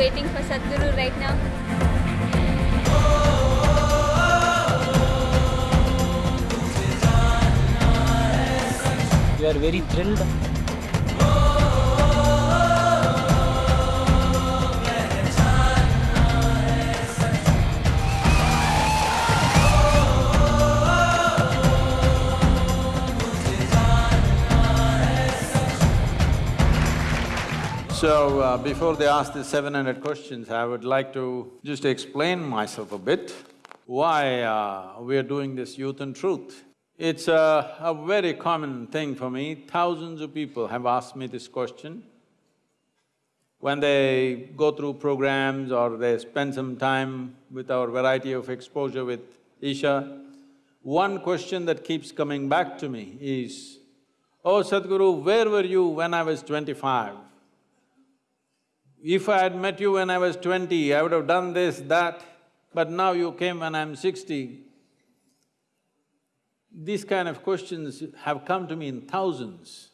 waiting for Sadhguru right now. We are very thrilled. So, uh, before they ask the seven hundred questions, I would like to just explain myself a bit, why uh, we are doing this Youth and Truth. It's a, a very common thing for me, thousands of people have asked me this question. When they go through programs or they spend some time with our variety of exposure with Isha, one question that keeps coming back to me is, Oh Sadhguru, where were you when I was twenty-five? If I had met you when I was twenty, I would have done this, that, but now you came when I'm sixty. These kind of questions have come to me in thousands.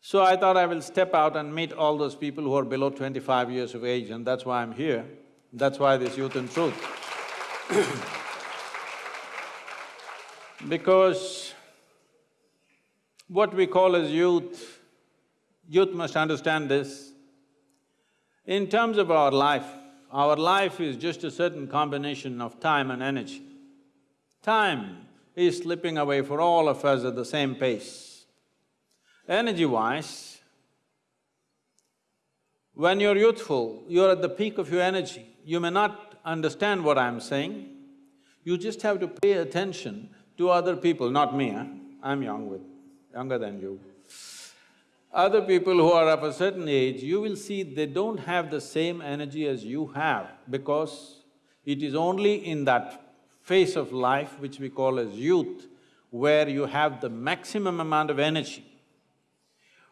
So I thought I will step out and meet all those people who are below twenty-five years of age and that's why I'm here. That's why this Youth and Truth. because what we call as youth, youth must understand this, in terms of our life, our life is just a certain combination of time and energy. Time is slipping away for all of us at the same pace. Energy-wise, when you're youthful, you're at the peak of your energy. You may not understand what I'm saying, you just have to pay attention to other people, not me, huh? I'm young with… younger than you. Other people who are of a certain age, you will see they don't have the same energy as you have because it is only in that phase of life which we call as youth where you have the maximum amount of energy.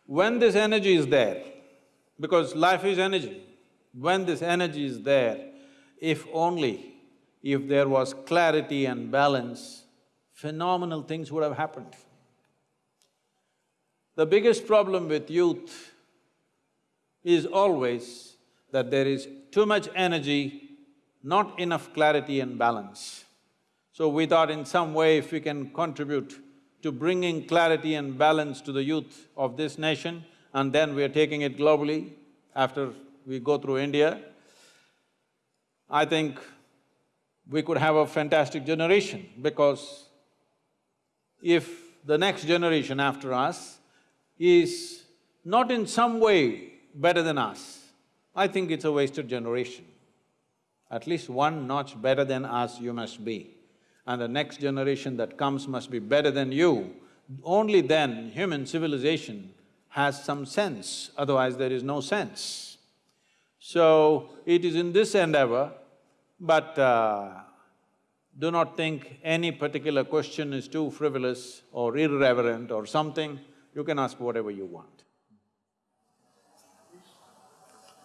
When this energy is there, because life is energy, when this energy is there, if only if there was clarity and balance, phenomenal things would have happened. The biggest problem with youth is always that there is too much energy, not enough clarity and balance. So we thought in some way if we can contribute to bringing clarity and balance to the youth of this nation, and then we are taking it globally after we go through India, I think we could have a fantastic generation because if the next generation after us is not in some way better than us, I think it's a wasted generation. At least one notch better than us you must be. And the next generation that comes must be better than you. Only then human civilization has some sense, otherwise there is no sense. So, it is in this endeavor, but uh, do not think any particular question is too frivolous or irreverent or something you can ask whatever you want.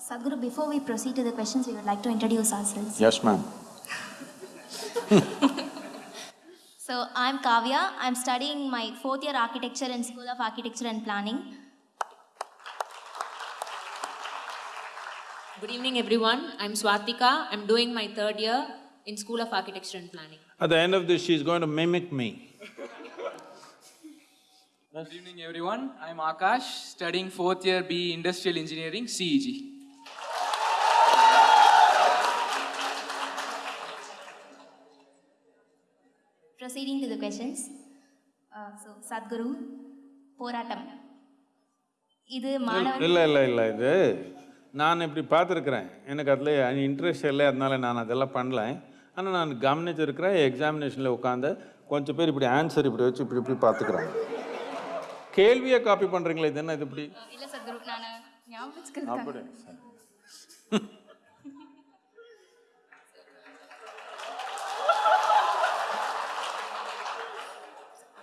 Sadhguru, before we proceed to the questions, we would like to introduce ourselves. Yes, ma'am. So, I'm Kavya. I'm studying my fourth year architecture in School of Architecture and Planning. Good evening, everyone. I'm Swatika. I'm doing my third year in School of Architecture and Planning. At the end of this, she's going to mimic me. Good evening, everyone. I'm Akash, studying fourth year BE Industrial Engineering, CEG. Proceeding to the questions. Uh, so, Sadhguru, போராட்டம் இது மாணவன் இல்லை இல்லை இல்லை இது நான் இப்படி பார்த்துருக்குறேன் எனக்கு அதில் இன்ட்ரெஸ்ட் இல்லை அதனால நான் அதெல்லாம் பண்ணல ஆனால் நான் கவனிச்சிருக்கிறேன் எக்ஸாமினேஷனில் உட்காந்து கொஞ்சம் பேர் இப்படி ஆன்சர் இப்படி வச்சு இப்படி இப்படி பார்த்துக்குறாங்க கேள்வியை காப்பி பண்ணுறீங்களே இது என்ன இது இப்படி. அப்படி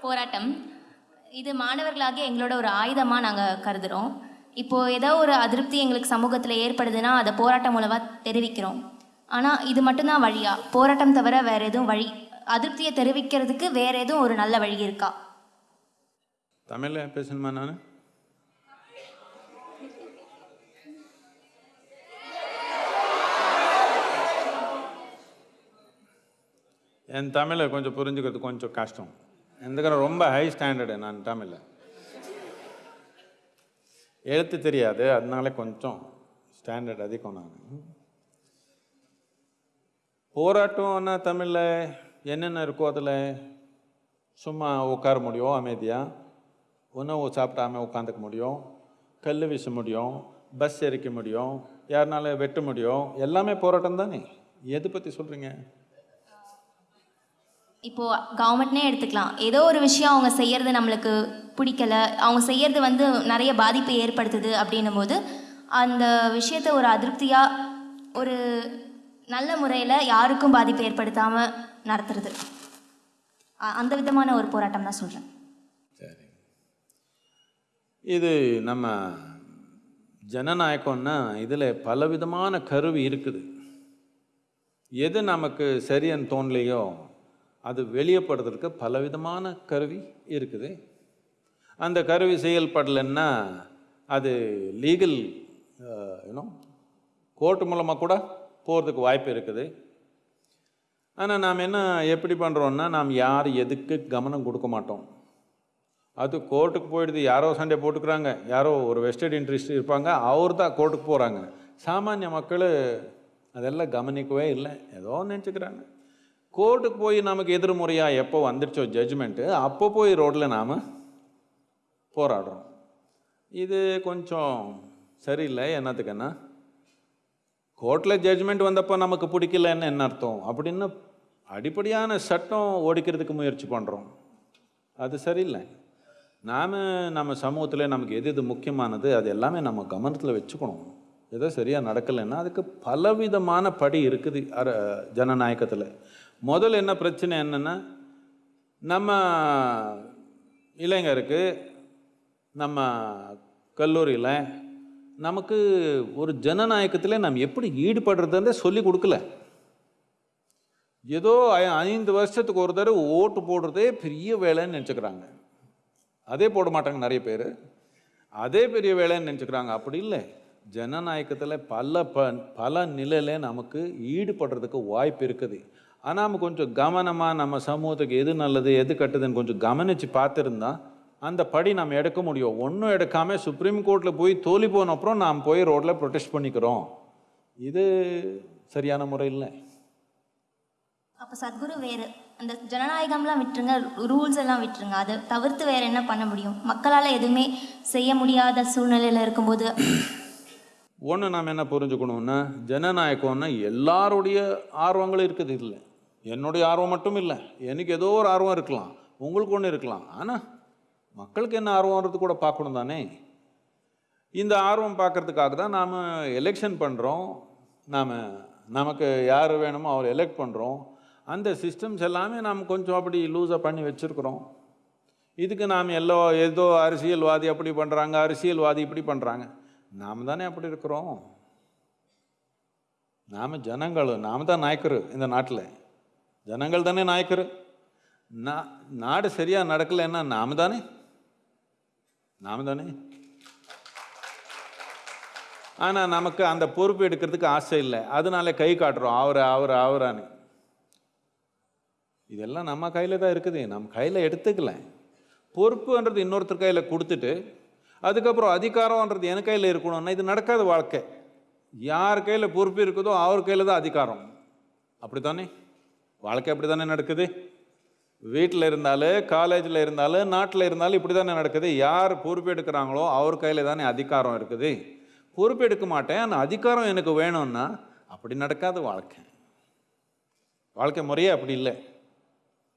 போராட்டம். இது மாணவர்களாகிய எங்களோட ஒரு ஆயுதமா நாங்க கருதுறோம். இப்போ ஏதோ ஒரு அதிருப்தி எங்களுக்கு சமூகத்துல ஏற்படுதுன்னா அதை போராட்டம் மூலமா தெரிவிக்கிறோம். ஆனா இது மட்டும்தான் வழியா. போராட்டம் தவிர வேற எதுவும் வழி அதிருப்தியை தெரிவிக்கிறதுக்கு வேற எதுவும் ஒரு நல்ல வழி இருக்கா? தமிழில் பேசணுமா நான்? என் தமிழை கொஞ்சம் புரிஞ்சுக்கிறது கொஞ்சம் கஷ்டம். எந்தக்கிற ரொம்ப ஹை ஸ்டாண்டர்டு நான் தமிழில். எழுத்து தெரியாது அதனால கொஞ்சம் ஸ்டாண்டர்ட் அதிகம் நான். போராட்டம்னா தமிழில் என்னென்ன இருக்கோ அதில் சும்மா உட்கார முடியும் அமைதியாக உணவு சாப்பிடாமல் உட்காந்துக்க முடியும் கல் வீச முடியும் பஸ் எரிக்க முடியும் யாருனால வெட்ட முடியும் எல்லாமே போராட்டம் தானே? எது பற்றி சொல்கிறீங்க இப்போ கவர்மெண்ட்னே எடுத்துக்கலாம். ஏதோ ஒரு விஷயம் அவங்க செய்யறது நம்மளுக்கு பிடிக்கல. அவங்க செய்யறது வந்து நிறைய பாதிப்பை ஏற்படுத்துது அப்படின்னும் போது அந்த விஷயத்த ஒரு அதிருப்தியாக ஒரு நல்ல முறையில் யாருக்கும் பாதிப்பை ஏற்படுத்தாமல் நடத்துறது. அந்த விதமான ஒரு போராட்டம் தான் சொல்கிறேன் இது நம்ம ஜனநாயகம்னா இதில் பலவிதமான கருவி இருக்குது. எது நமக்கு சரின்னு தோணலையோ அது வெளியப்படுறதுக்கு பலவிதமான கருவி இருக்குது. அந்த கருவி செயல்படலைன்னா அது லீகல் யூனோ கோர்ட்டு மூலமாக கூட போகிறதுக்கு வாய்ப்பு இருக்குது. ஆனால் நாம் என்ன எப்படி பண்ணுறோன்னா நாம் யார் எதுக்கு கவனம் கொடுக்க மாட்டோம். அது கோர்ட்டுக்கு போயிடுது. யாரோ சண்டை போட்டுக்கிறாங்க. யாரோ ஒரு வெஸ்டட் இன்ட்ரெஸ்ட் இருப்பாங்க. அவர் தான் கோர்ட்டுக்கு போகிறாங்க சாமானிய மக்கள் அதெல்லாம் கவனிக்கவே இல்லை. ஏதோ நினச்சிக்கிறாங்க. கோர்ட்டுக்கு போய் நமக்கு எதிர்முறையாக எப்போ வந்துடுச்சோ ஜட்ஜ்மெண்ட்டு அப்போ போய் ரோட்டில் நாம் போராடுறோம். இது கொஞ்சம் சரியில்லை. என்னத்துக்குன்னா கோர்ட்டில் ஜட்ஜ்மெண்ட் வந்தப்போ நமக்கு பிடிக்கலன்னு என்ன அர்த்தம்? அப்படின்னு அடிப்படையான சட்டம் ஓடிக்கிறதுக்கு முயற்சி பண்ணுறோம் அது சரியில்லை. நாம் நம்ம சமூகத்தில் நமக்கு எது எது முக்கியமானது அது எல்லாமே நம்ம கவனத்தில் வச்சுக்கணும். ஏதோ சரியாக நடக்கலைன்னா அதுக்கு பலவிதமான படி இருக்குது அர ஜனநாயகத்தில். முதல்ல என்ன பிரச்சனை என்னென்னா நம்ம இளைஞருக்கு நம்ம கல்லூரியில் நமக்கு ஒரு ஜனநாயகத்தில் நம்ம எப்படி ஈடுபடுறதுன்றே சொல்லி கொடுக்கல. ஏதோ ஐ- ஐந்து வருஷத்துக்கு ஒரு தடவை ஓட்டு போடுறதே பெரிய வேலைன்னு நினச்சிக்கிறாங்க. அதே போட மாட்டாங்க நிறைய பேர். அதே பெரிய வேலைன்னு நினச்சிக்கிறாங்க. அப்படி இல்லை. ஜனநாயகத்தில் பல ப பல நிலையில நமக்கு ஈடுபடுறதுக்கு வாய்ப்பு இருக்குது. ஆனால் நம்ம கொஞ்சம் கவனமாக நம்ம சமூகத்துக்கு எது நல்லது எது கட்டுதுன்னு கொஞ்சம் கவனித்து பார்த்துருந்தா அந்த படி நம்ம எடுக்க முடியும். ஒன்றும் எடுக்காமல் சுப்ரீம் கோர்ட்டில் போய் தோல்வி போன அப்புறம் நாம் போய் ரோட்டில் ப்ரொடெஸ்ட் பண்ணிக்கிறோம். இது சரியான முறை இல்லை அப்போ சத்குரு வேறு. அந்த ஜனநாயகம்லாம் விட்டுருங்க ரூல்ஸ் எல்லாம் விட்டுருங்க. அதை தவிர்த்து வேறு என்ன பண்ண முடியும்? மக்களால் எதுவுமே செய்ய முடியாத சூழ்நிலையில் இருக்கும்போது ஒன்று நாம் என்ன புரிஞ்சுக்கணும்னா ஜனநாயகம்னா எல்லாருடைய ஆர்வங்களும் இருக்குது இல்லை என்னுடைய ஆர்வம் மட்டும் இல்லை. எனக்கு ஏதோ ஒரு ஆர்வம் இருக்கலாம். உங்களுக்கு ஒன்று இருக்கலாம். ஆனால் மக்களுக்கு என்ன ஆர்வம்ன்றது கூட பார்க்கணும் தானே? இந்த ஆர்வம் பார்க்கறதுக்காக தான் நாம் எலெக்ஷன் பண்ணுறோம் நாம் நமக்கு யார் வேணுமோ அவர் எலெக்ட் பண்ணுறோம் அந்த சிஸ்டம்ஸ் எல்லாமே நாம் கொஞ்சம் அப்படி லூஸாக பண்ணி வச்சுருக்குறோம். இதுக்கு நாம் எல்லோ ஏதோ அரசியல்வாதி அப்படி பண்ணுறாங்க அரசியல்வாதி இப்படி பண்ணுறாங்க நாம் தானே அப்படி இருக்கிறோம். நாம் ஜனங்கள் நாம் தான் நாயக்கர் இந்த நாட்டில். ஜனங்கள் தானே நாயக்கர். நா நாடு சரியாக நடக்கலைன்னா நாம் தானே? நாம் தானே? ஆனால் நமக்கு அந்த பொறுப்பு எடுக்கிறதுக்கு ஆசை இல்லை. அதனால கை காட்டுறோம். அவர் அவர் அவரான்னு. இதெல்லாம் நம்ம கையில் தான் இருக்குது. நம்ம கையில் எடுத்துக்கல. பொறுப்புன்றது இன்னொருத்தர் கையில் கொடுத்துட்டு அதுக்கப்புறம் அதிகாரம்ன்றது என் கையில் இருக்கணும்னா இது நடக்காத வாழ்க்கை. யார் கையில் பொறுப்பு இருக்குதோ அவர் கையில் தான் அதிகாரம். அப்படித்தானே? வாழ்க்கை அப்படி தானே நடக்குது வீட்டில் இருந்தாலும் காலேஜில் இருந்தாலும் நாட்டில் இருந்தாலும் இப்படி தானே நடக்குது. யார் பொறுப்பு எடுக்கிறாங்களோ அவர் கையில் தானே அதிகாரம் இருக்குது. பொறுப்பு எடுக்க மாட்டேன் ஆனால் அதிகாரம் எனக்கு வேணும்னா அப்படி நடக்காது வாழ்க்கை. வாழ்க்கை முறையே அப்படி இல்லை.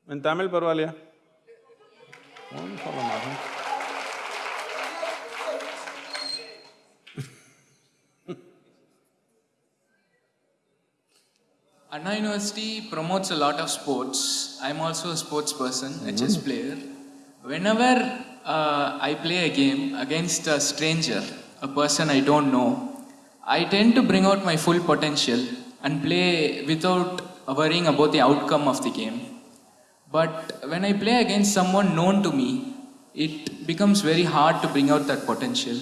In Tamil parvalia? One problem, Anna University promotes a lot of sports. I'm also a sports person, mm-hmm. mm. a chess player. Whenever uh, I play a game against a stranger, a person I don't know, I tend to bring out my full potential and play without worrying about the outcome of the game. But when I play against someone known to me, it becomes very hard to bring out that potential.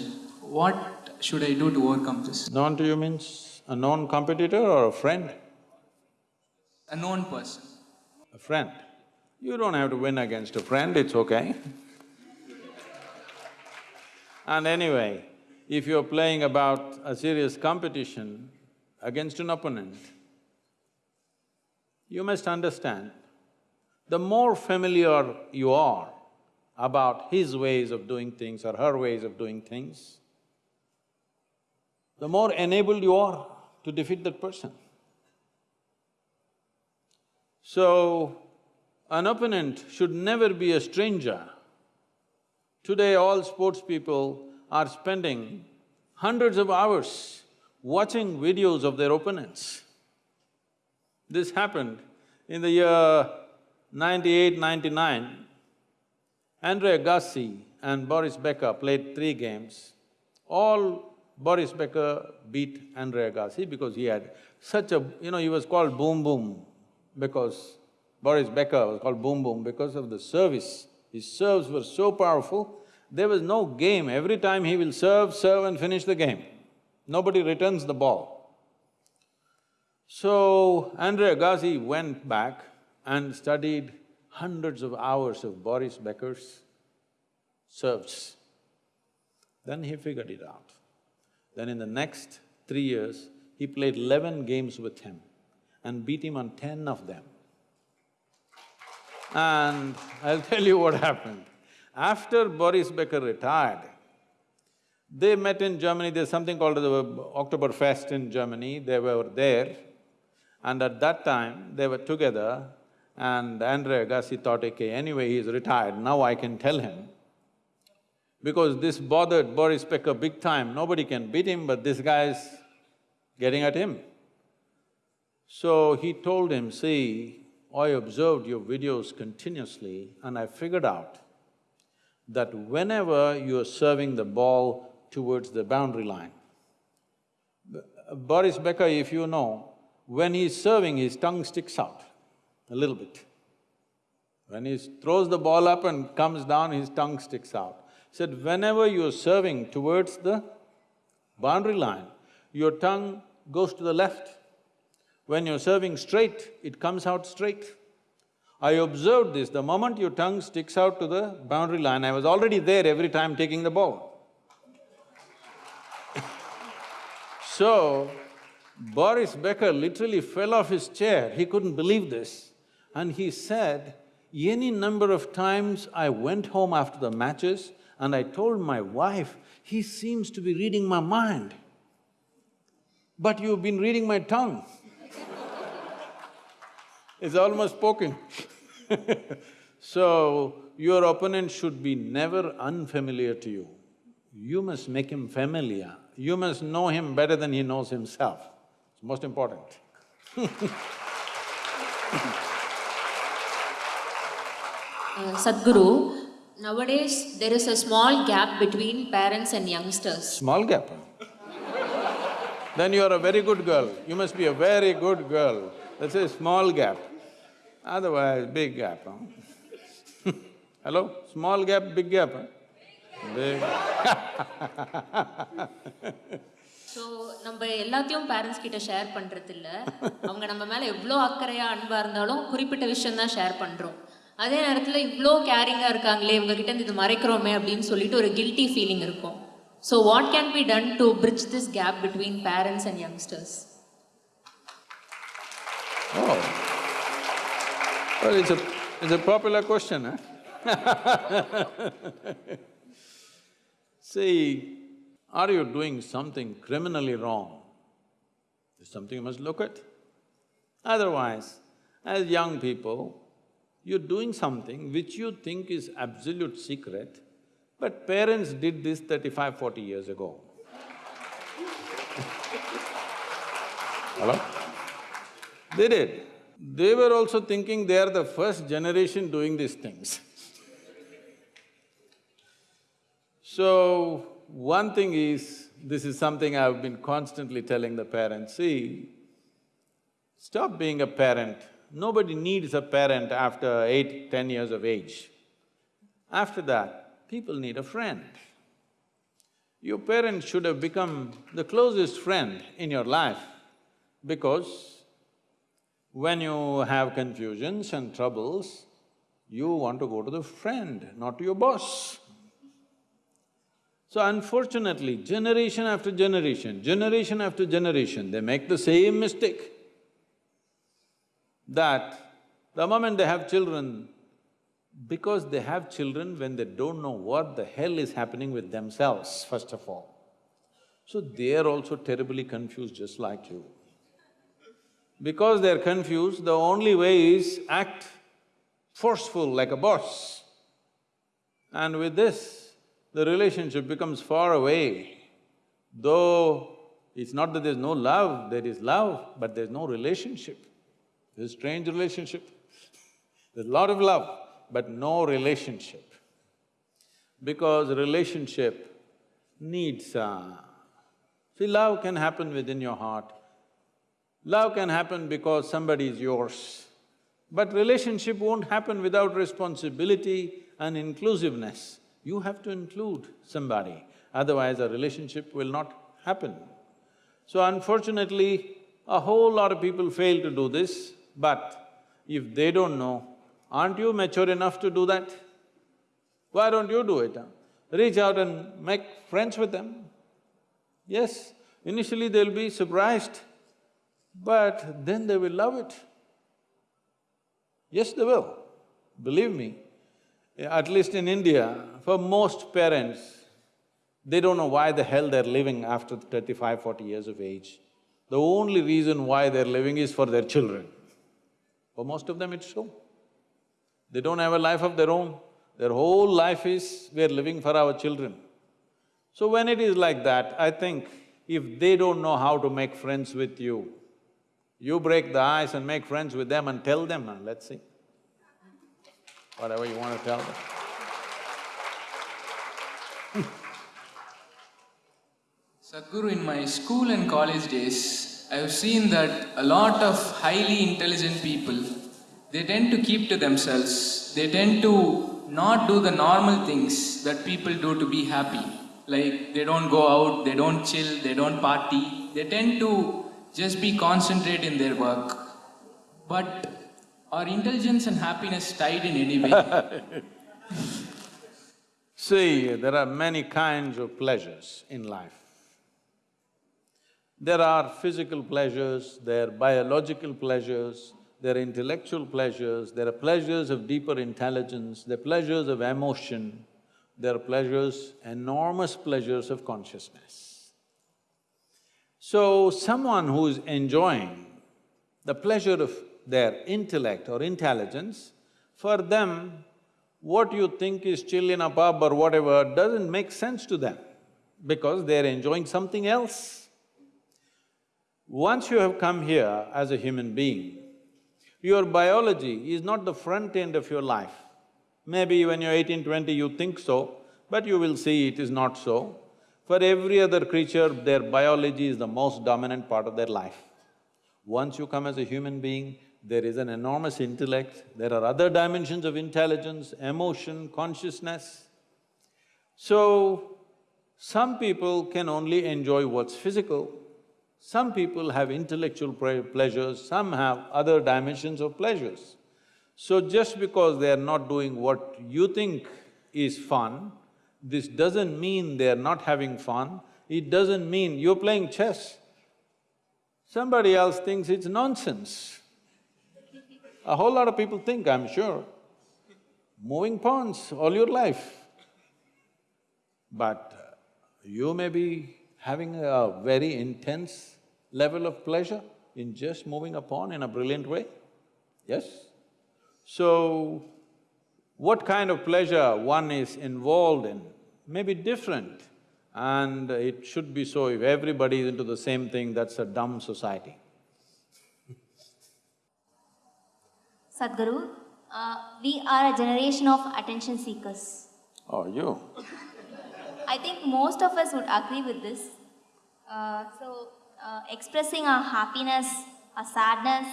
What should I do to overcome this? Known to you means a known competitor or a friend? A known person. a friend. You don't have to win against a friend, it's okay. and anyway, if you're playing about a serious competition against an opponent, you must understand, the more familiar you are about his ways of doing things or her ways of doing things, the more enabled you are to defeat that person. So, an opponent should never be a stranger. Today, all sports people are spending hundreds of hours watching videos of their opponents. This happened in the year 98, 99. Andre Agassi and Boris Becker played three games. All Boris Becker beat Andre Agassi because he had such a… you know, he was called Boom Boom because Boris Becker was called Boom Boom because of the service. His serves were so powerful, there was no game. Every time he will serve, serve and finish the game. Nobody returns the ball. So, Andre Agassi went back and studied hundreds of hours of Boris Becker's serves. Then he figured it out. Then in the next three years, he played eleven games with him and beat him on ten of them. And I'll tell you what happened. After Boris Becker retired, they met in Germany, there's something called the Oktoberfest in Germany, they were there. And at that time, they were together and Andre Agassi thought, okay, anyway, he's retired, now I can tell him. Because this bothered Boris Becker big time, nobody can beat him, but this guy's getting at him. So he told him, see, I observed your videos continuously and I figured out that whenever you're serving the ball towards the boundary line, Boris Becker, if you know, when he's serving, his tongue sticks out a little bit. When he throws the ball up and comes down, his tongue sticks out. He said, whenever you're serving towards the boundary line, your tongue goes to the left. When you're serving straight, it comes out straight. I observed this, the moment your tongue sticks out to the boundary line, I was already there every time taking the ball. so, Boris Becker literally fell off his chair, he couldn't believe this. And he said, any number of times I went home after the matches and I told my wife, he seems to be reading my mind. But you've been reading my tongue. it's almost spoken. so, your opponent should be never unfamiliar to you. You must make him familiar. You must know him better than he knows himself. It's most important Uh, Sadhguru, nowadays there is a small gap between parents and youngsters. Small gap, huh? Then you are a very good girl. You must be a very good girl. That's a small gap. Otherwise, big gap, huh? Hello? Small gap, big gap, huh? Big so நம்ம எல்லாத்தையும் parents கிட்ட share பண்றது இல்ல அவங்க நம்ம மேல எவ்வளோ அக்கறையா அன்பா இருந்தாலும் குறிப்பிட்ட விஷயம் தான் ஷேர் பண்றோம் அதே நேரத்துல இவ்வளோ கேரிங்கா இருக்காங்களே இவங்க கிட்ட இருந்து இது மறைக்கிறோமே அப்படின்னு சொல்லிட்டு ஒரு கில்ட்டி ஃபீலிங் இருக்கும் so what can be done to bridge this gap between parents and youngsters Oh. Well, it's a… it's a popular question, huh? See, are you doing something criminally wrong? It's something you must look at. Otherwise, as young people, you're doing something which you think is absolute secret, but parents did this 35, 40 years ago. Hello? They did. They were also thinking they are the first generation doing these things. So, one thing is, this is something I've been constantly telling the parents, see, stop being a parent. Nobody needs a parent after eight, ten years of age. After that, people need a friend. Your parents should have become the closest friend in your life because When you have confusions and troubles, you want to go to the friend, not to your boss. So unfortunately, generation after generation, generation after generation, they make the same mistake that the moment they have children, because they have children when they don't know what the hell is happening with themselves, first of all. So they are also terribly confused just like you. Because they're confused, the only way is act forceful like a boss. And with this, the relationship becomes far away. Though it's not that there's no love, there is love, but there's no relationship. A strange relationship. There's a lot of love, but no relationship. Because relationship needs… Uh, see, love can happen within your heart. Love can happen because somebody is yours. But relationship won't happen without responsibility and inclusiveness. You have to include somebody, otherwise a relationship will not happen. So unfortunately, a whole lot of people fail to do this, but if they don't know, aren't you mature enough to do that? Why don't you do it? Huh? Reach out and make friends with them. Yes, initially they'll be surprised, but then they will love it. Yes, they will. Believe me, at least in India, for most parents, they don't know why the hell they're living after 35, 40 years of age. The only reason why they're living is for their children. For most of them, it's so. They don't have a life of their own. Their whole life is, we're living for our children. So when it is like that, I think if they don't know how to make friends with you, you break the ice and make friends with them and tell them, and let's see. Whatever you want to tell them. Sadhguru, in my school and college days, I have seen that a lot of highly intelligent people, they tend to keep to themselves. They tend to not do the normal things that people do to be happy. Like, they don't go out, they don't chill, they don't party. They tend to just be concentrate in their work. But are intelligence and happiness tied in any way? See, there are many kinds of pleasures in life. There are physical pleasures, there are biological pleasures, there are intellectual pleasures, there are pleasures of deeper intelligence, there are pleasures of emotion, there are pleasures, enormous pleasures of consciousness. So, someone who is enjoying the pleasure of their intellect or intelligence, for them, what you think is chill in a pub or whatever doesn't make sense to them because they're enjoying something else. Once you have come here as a human being, your biology is not the front end of your life. Maybe when you're eighteen, twenty, you think so, but you will see it is not so. For every other creature, their biology is the most dominant part of their life. Once you come as a human being, there is an enormous intellect, there are other dimensions of intelligence, emotion, consciousness. So, some people can only enjoy what's physical, some people have intellectual pleasures, some have other dimensions of pleasures. So just because they are not doing what you think is fun, this doesn't mean they're not having fun, it doesn't mean you're playing chess. Somebody else thinks it's nonsense. A whole lot of people think, I'm sure, moving pawns all your life. But you may be having a very intense level of pleasure in just moving upon in a brilliant way, yes? So, what kind of pleasure one is involved in may be different and it should be so. If everybody is into the same thing, that's a dumb society. Sadhguru, uh, we are a generation of attention seekers. Oh, you? I think most of us would agree with this. Uh, so, uh, expressing our happiness, our sadness,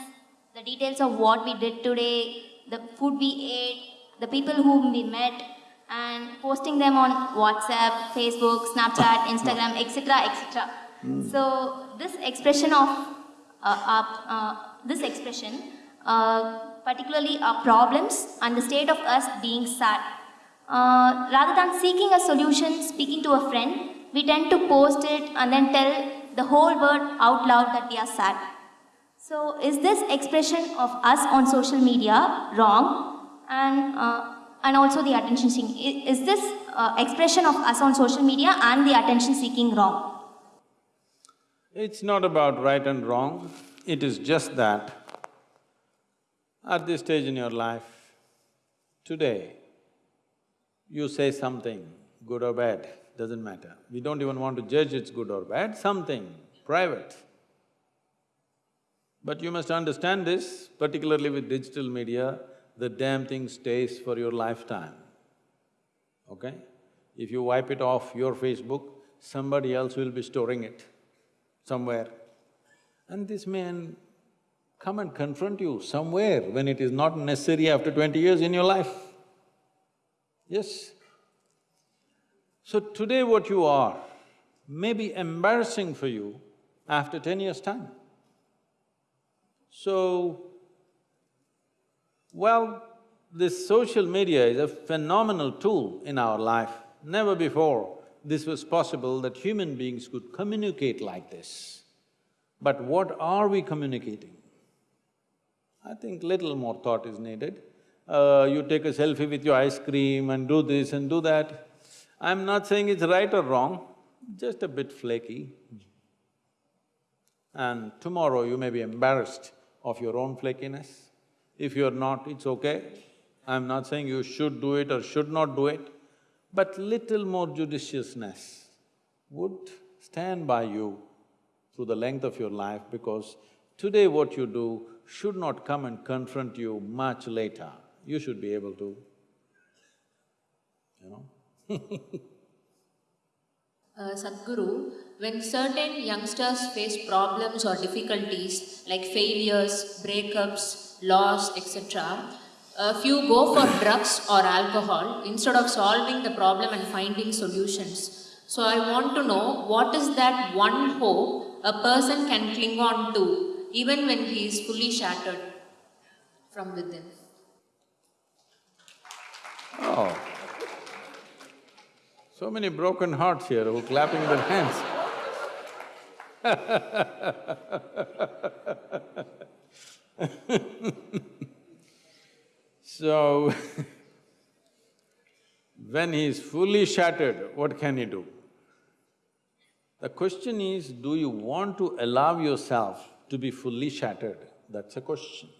the details of what we did today, the food we ate, the people whom we met, and posting them on WhatsApp, Facebook, Snapchat, Instagram, etc., etc. So this expression of uh, our, uh, this expression, uh, particularly our problems and the state of us being sad. Uh, rather than seeking a solution, speaking to a friend, we tend to post it and then tell the whole world out loud that we are sad. So, is this expression of us on social media wrong? And, uh, and also the attention seeking. Is this uh, expression of us on social media and the attention seeking wrong? It's not about right and wrong, it is just that at this stage in your life, today, you say something, good or bad, doesn't matter. We don't even want to judge it's good or bad, something private. But you must understand this, particularly with digital media, the damn thing stays for your lifetime, okay? If you wipe it off your Facebook, somebody else will be storing it somewhere. And this man come and confront you somewhere when it is not necessary after twenty years in your life. Yes? So today what you are may be embarrassing for you after ten years' time. So, well, this social media is a phenomenal tool in our life. Never before this was possible that human beings could communicate like this. But what are we communicating? I think little more thought is needed. Uh, you take a selfie with your ice cream and do this and do that. I'm not saying it's right or wrong, just a bit flaky. And tomorrow you may be embarrassed of your own flakiness. If you're not, it's okay. I'm not saying you should do it or should not do it, but little more judiciousness would stand by you through the length of your life because today what you do should not come and confront you much later. You should be able to, you know. Uh, Sadhguru, when certain youngsters face problems or difficulties like failures, breakups, loss, etc., a few go for drugs or alcohol instead of solving the problem and finding solutions. So I want to know what is that one hope a person can cling on to even when he is fully shattered from within. Oh. So many broken hearts here who are clapping their hands. so, when he is fully shattered, what can he do? The question is, do you want to allow yourself to be fully shattered? That's a question.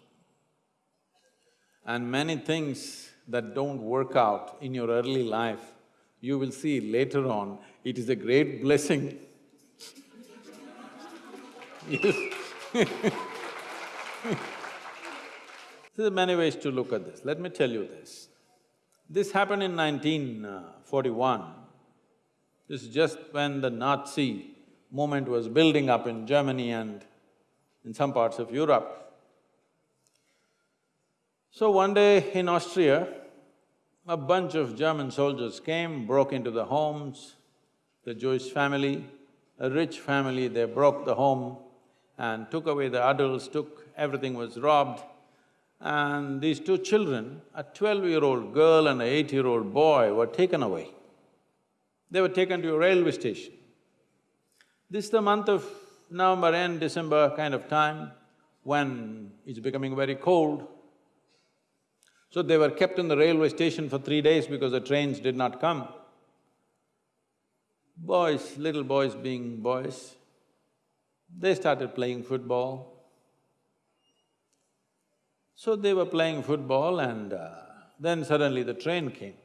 And many things that don't work out in your early life, you will see later on, it is a great blessing. There are many ways to look at this. Let me tell you this. This happened in 1941. This is just when the Nazi movement was building up in Germany and in some parts of Europe. So one day in Austria, a bunch of German soldiers came, broke into the homes, the Jewish family, a rich family, they broke the home and took away the adults, took… everything was robbed. And these two children, a twelve-year-old girl and an eight-year-old boy were taken away. They were taken to a railway station. This is the month of November end, December kind of time, when it's becoming very cold. So they were kept in the railway station for three days because the trains did not come. Boys, little boys being boys, they started playing football. So they were playing football and uh, then suddenly the train came.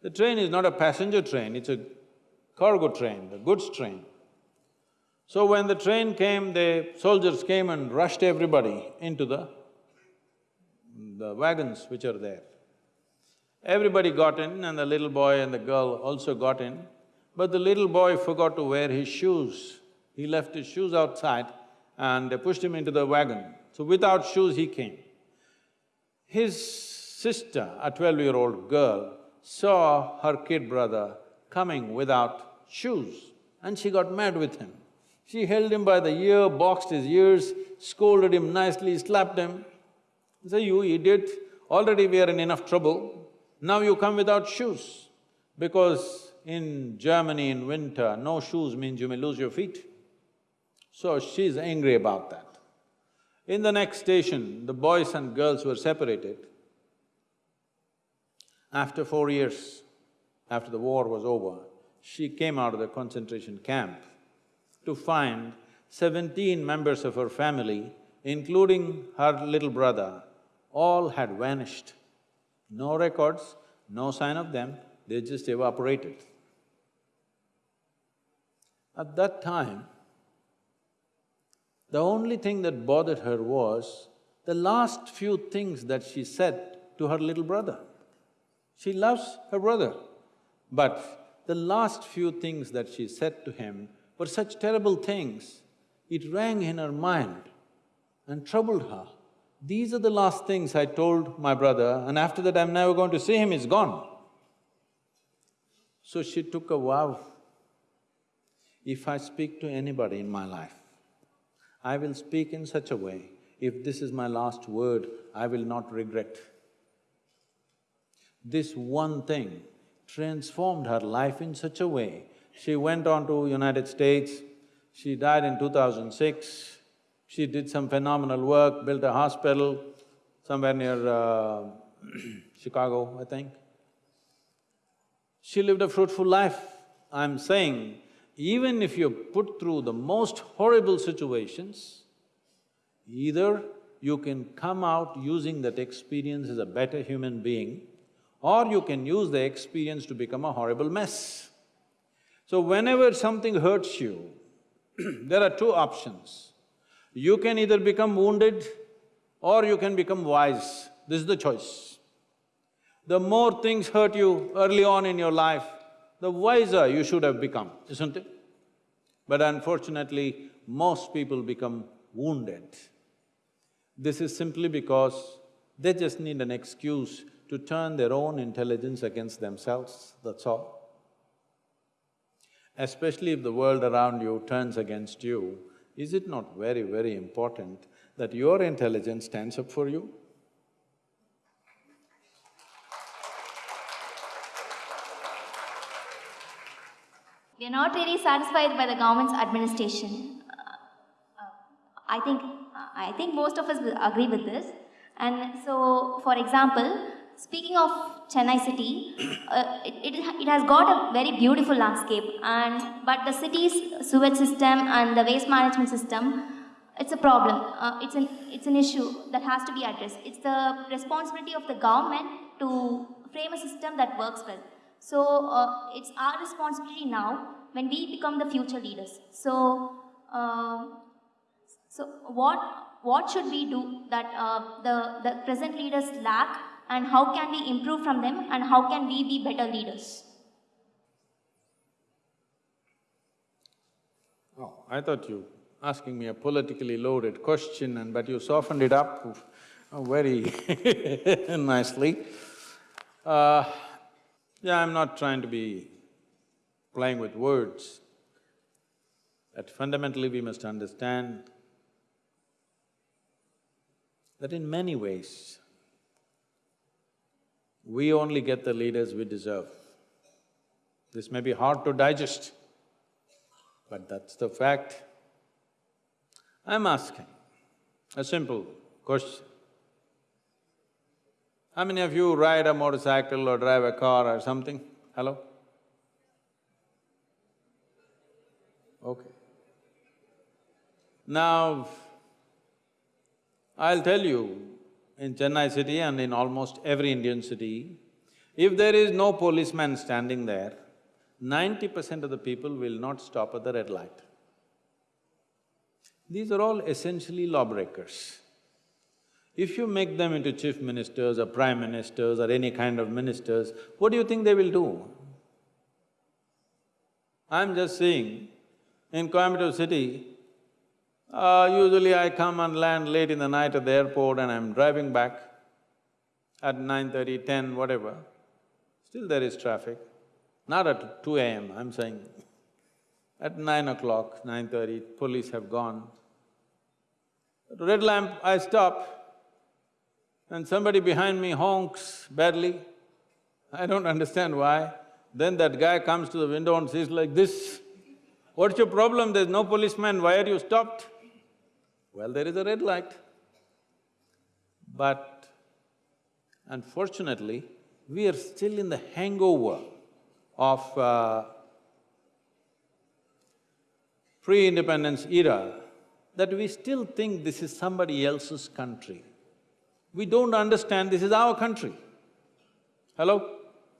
The train is not a passenger train, it's a cargo train, a goods train. So when the train came, the soldiers came and rushed everybody into the… the wagons which are there. Everybody got in and the little boy and the girl also got in, but the little boy forgot to wear his shoes. He left his shoes outside and they pushed him into the wagon. So without shoes he came. His sister, a twelve-year-old girl, saw her kid brother coming without shoes and she got mad with him. She held him by the ear, boxed his ears, scolded him nicely, slapped him. Say, you idiot, already we are in enough trouble, now you come without shoes. Because in Germany in winter, no shoes means you may lose your feet. So she's angry about that. In the next station, the boys and girls were separated. After four years, after the war was over, she came out of the concentration camp to find seventeen members of her family, including her little brother, all had vanished. No records, no sign of them, they just evaporated. At that time, the only thing that bothered her was the last few things that she said to her little brother. She loves her brother, but the last few things that she said to him were such terrible things, it rang in her mind and troubled her. These are the last things I told my brother and after that I'm never going to see him, he's gone. So she took a vow, if I speak to anybody in my life, I will speak in such a way, if this is my last word, I will not regret. This one thing transformed her life in such a way. She went on to United States, she died in 2006, she did some phenomenal work, built a hospital somewhere near uh, Chicago, I think. She lived a fruitful life. I'm saying, even if you're put through the most horrible situations, either you can come out using that experience as a better human being, or you can use the experience to become a horrible mess. So whenever something hurts you, there are two options. You can either become wounded or you can become wise. This is the choice. The more things hurt you early on in your life, the wiser you should have become, isn't it? But unfortunately, most people become wounded. This is simply because they just need an excuse to turn their own intelligence against themselves, that's all. Especially if the world around you turns against you, is it not very, very important that your intelligence stands up for you? We are not really satisfied by the government's administration. Uh, uh, I think… I think most of us will agree with this. And so, for example, speaking of Chennai city, uh, it, it, it has got a very beautiful landscape and… but the city's sewage system and the waste management system, it's a problem. Uh, it's, an, it's an issue that has to be addressed. It's the responsibility of the government to frame a system that works well. So, uh, it's our responsibility now when we become the future leaders. So, uh, so what, what should we do that uh, the, the present leaders lack and how can we improve from them and how can we be better leaders? Oh, I thought you asking me a politically loaded question and but you softened it up very nicely. Uh, yeah, I'm not trying to be playing with words, but fundamentally we must understand that in many ways, we only get the leaders we deserve. This may be hard to digest, but that's the fact. I'm asking a simple question. How many of you ride a motorcycle or drive a car or something? Hello? Okay. Now, I'll tell you, in Chennai city and in almost every Indian city, if there is no policeman standing there, ninety percent of the people will not stop at the red light. These are all essentially lawbreakers. If you make them into chief ministers or prime ministers or any kind of ministers, what do you think they will do? I'm just saying, in Coimbatore city, uh, usually I come and land late in the night at the airport and I'm driving back at 9.30, 10, whatever, still there is traffic. Not at two AM, I'm saying At nine o'clock, nine-thirty, police have gone. Red lamp, I stop and somebody behind me honks badly. I don't understand why. Then that guy comes to the window and says like this, What's your problem? There's no policeman, why are you stopped? Well, there is a red light. But unfortunately, we are still in the hangover of uh, pre-independence era that we still think this is somebody else's country. We don't understand this is our country. Hello?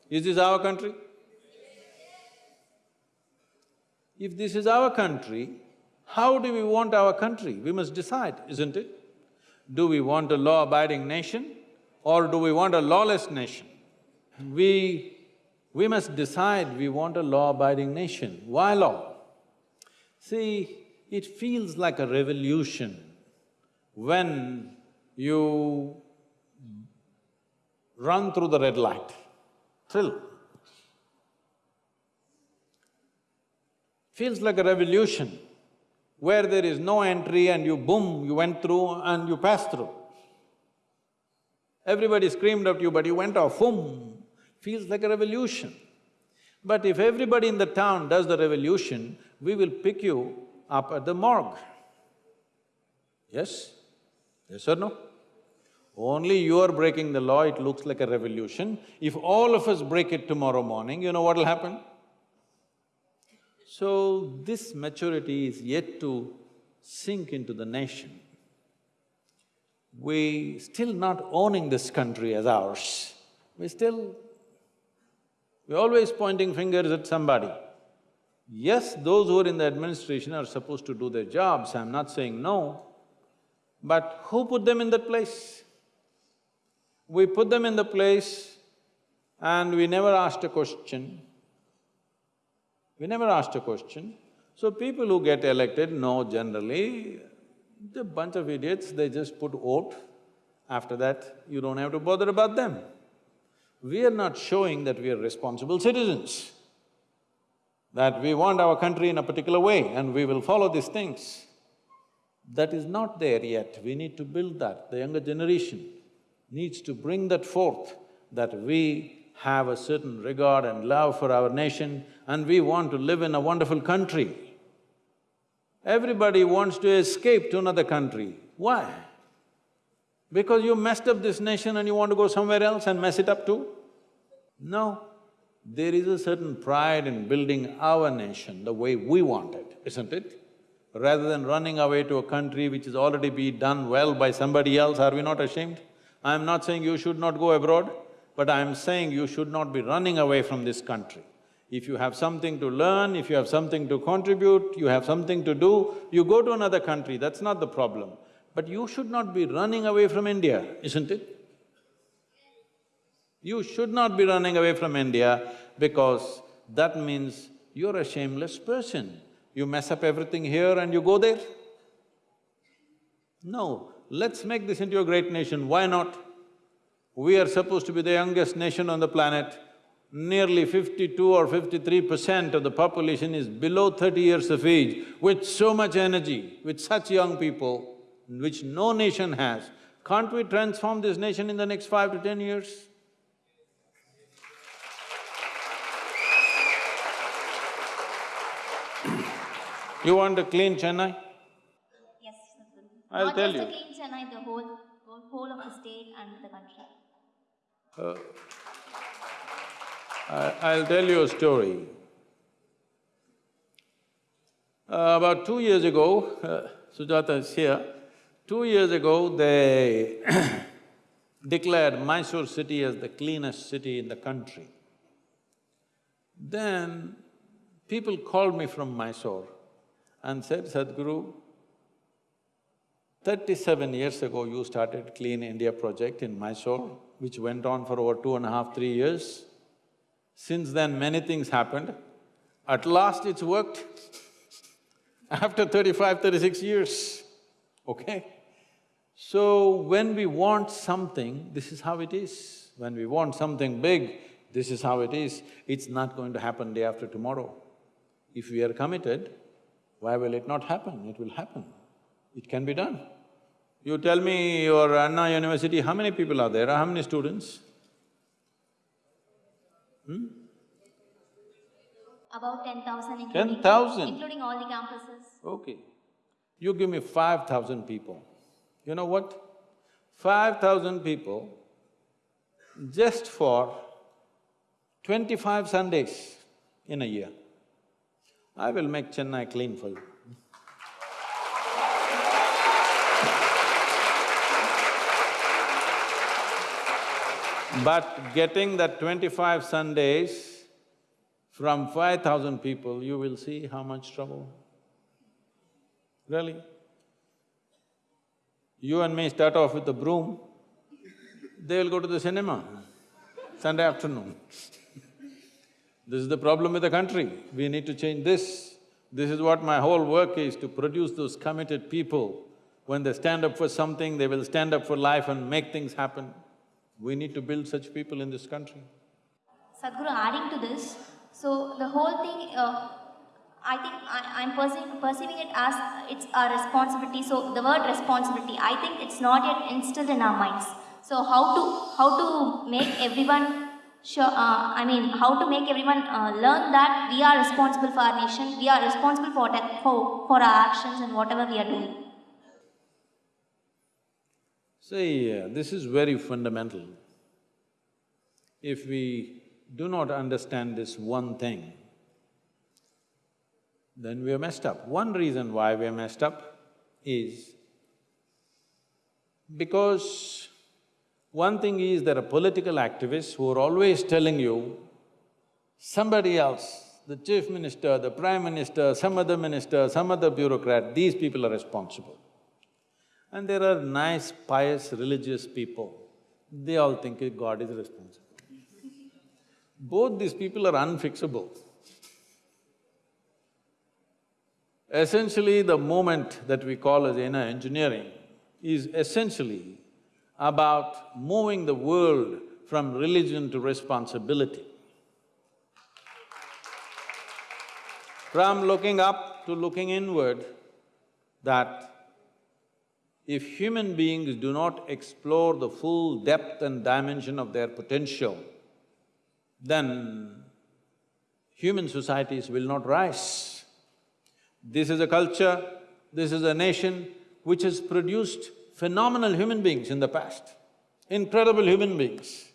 Is this our country? If this is our country, how do we want our country? We must decide, isn't it? Do we want a law-abiding nation or do we want a lawless nation? We… we must decide we want a law-abiding nation. Why law? See, it feels like a revolution when you run through the red light. Thrill. Feels like a revolution where there is no entry and you boom, you went through and you passed through. Everybody screamed at you, but you went off, boom, feels like a revolution. But if everybody in the town does the revolution, we will pick you up at the morgue. Yes? Yes or no? Only you are breaking the law, it looks like a revolution. If all of us break it tomorrow morning, you know what'll happen? So, this maturity is yet to sink into the nation. We still not owning this country as ours. We still… we're always pointing fingers at somebody. Yes, those who are in the administration are supposed to do their jobs, I'm not saying no, but who put them in that place? We put them in the place and we never asked a question. We never asked a question. So people who get elected know generally, the bunch of idiots, they just put vote. After that, you don't have to bother about them. We are not showing that we are responsible citizens that we want our country in a particular way and we will follow these things. That is not there yet, we need to build that. The younger generation needs to bring that forth, that we have a certain regard and love for our nation and we want to live in a wonderful country. Everybody wants to escape to another country. Why? Because you messed up this nation and you want to go somewhere else and mess it up too? No. There is a certain pride in building our nation the way we want it, isn't it? Rather than running away to a country which has already been done well by somebody else, are we not ashamed? I'm not saying you should not go abroad, but I'm saying you should not be running away from this country. If you have something to learn, if you have something to contribute, you have something to do, you go to another country, that's not the problem. But you should not be running away from India, isn't it? You should not be running away from India because that means you're a shameless person. You mess up everything here and you go there. No, let's make this into a great nation, why not? We are supposed to be the youngest nation on the planet. Nearly fifty-two or fifty-three percent of the population is below thirty years of age, with so much energy, with such young people, which no nation has. Can't we transform this nation in the next five to ten years? You want to clean Chennai? Yes. I'll Not tell just you. the clean Chennai, the whole- whole of the state and the country. I- I'll tell you a story. Uh, about two years ago, uh, Sujata is here, two years ago they declared Mysore city as the cleanest city in the country. Then people called me from Mysore and said, Sadhguru, thirty-seven years ago you started Clean India project in Mysore, which went on for over two and a half, three years. Since then, many things happened. At last it's worked after 35, 36 years, okay? So, when we want something, this is how it is. When we want something big, this is how it is. It's not going to happen day after tomorrow. If we are committed, why will it not happen? It will happen. It can be done. You tell me your Anna University, how many people are there, how many students? Hmm? About ten thousand including… 10,000? Including all the campuses. Okay. You give me five thousand people. You know what? Five thousand people just for twenty-five Sundays in a year. I will make Chennai clean for you. But getting that twenty-five Sundays from five thousand people, you will see how much trouble. Really? You and me start off with a broom, they will go to the cinema Sunday afternoon. this is the problem with the country, we need to change this. This is what my whole work is, to produce those committed people. When they stand up for something, they will stand up for life and make things happen. We need to build such people in this country. Sadhguru, adding to this, so the whole thing, uh, I think I, am perceiving, perceiving it as it's our responsibility. So the word responsibility, I think it's not yet instilled in our minds. So how to how to make everyone sure? Uh, I mean, how to make everyone uh, learn that we are responsible for our nation, we are responsible for for for our actions and whatever we are doing. See, uh, this is very fundamental. If we do not understand this one thing, then we are messed up. One reason why we are messed up is because one thing is there are political activists who are always telling you, somebody else, the chief minister, the prime minister, some other minister, some other bureaucrat, these people are responsible. And there are nice, pious, religious people, they all think God is responsible. Both these people are unfixable. Essentially, the movement that we call as inner engineering is essentially about moving the world from religion to responsibility. From looking up to looking inward, that if human beings do not explore the full depth and dimension of their potential, then human societies will not rise. This is a culture, this is a nation which has produced phenomenal human beings in the past, incredible human beings,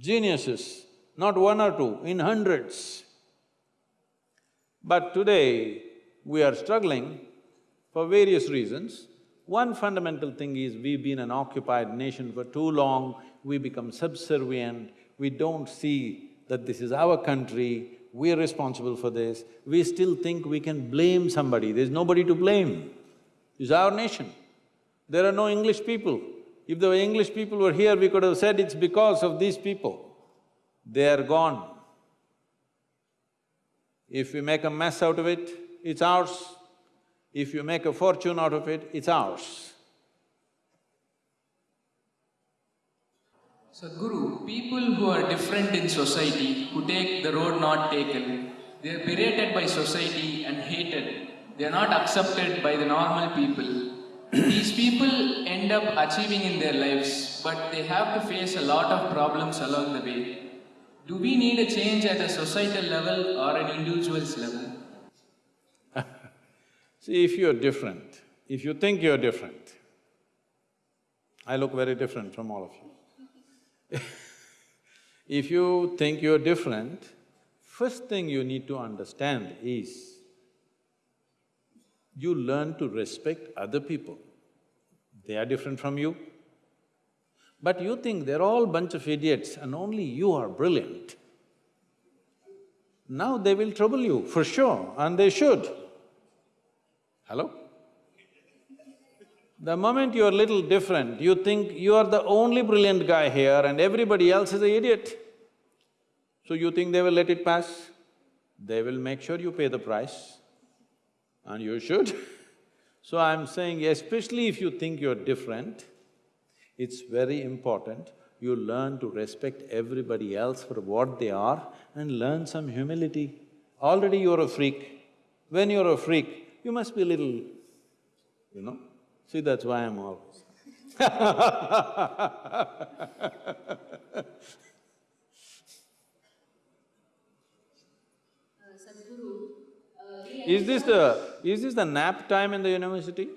geniuses, not one or two, in hundreds. But today, we are struggling for various reasons. One fundamental thing is we've been an occupied nation for too long, we become subservient, we don't see that this is our country, we're responsible for this, we still think we can blame somebody, there's nobody to blame. It's our nation. There are no English people. If the English people were here, we could have said it's because of these people. They are gone. If we make a mess out of it, it's ours. If you make a fortune out of it, it's ours. Sadhguru, people who are different in society, who take the road not taken, they are berated by society and hated. They are not accepted by the normal people. These people end up achieving in their lives, but they have to face a lot of problems along the way. Do we need a change at a societal level or an individual's level? See, if you're different, if you think you're different, I look very different from all of you. if you think you're different, first thing you need to understand is you learn to respect other people. They are different from you. But you think they're all bunch of idiots and only you are brilliant. Now they will trouble you, for sure, and they should. Hello? The moment you're little different, you think you are the only brilliant guy here and everybody else is an idiot. So you think they will let it pass? They will make sure you pay the price, and you should. so I'm saying, especially if you think you're different, it's very important you learn to respect everybody else for what they are and learn some humility. Already you're a freak, When you're a freak, you must be a little, you know. See, that's why I'm always Is this the… is this the nap time in the university?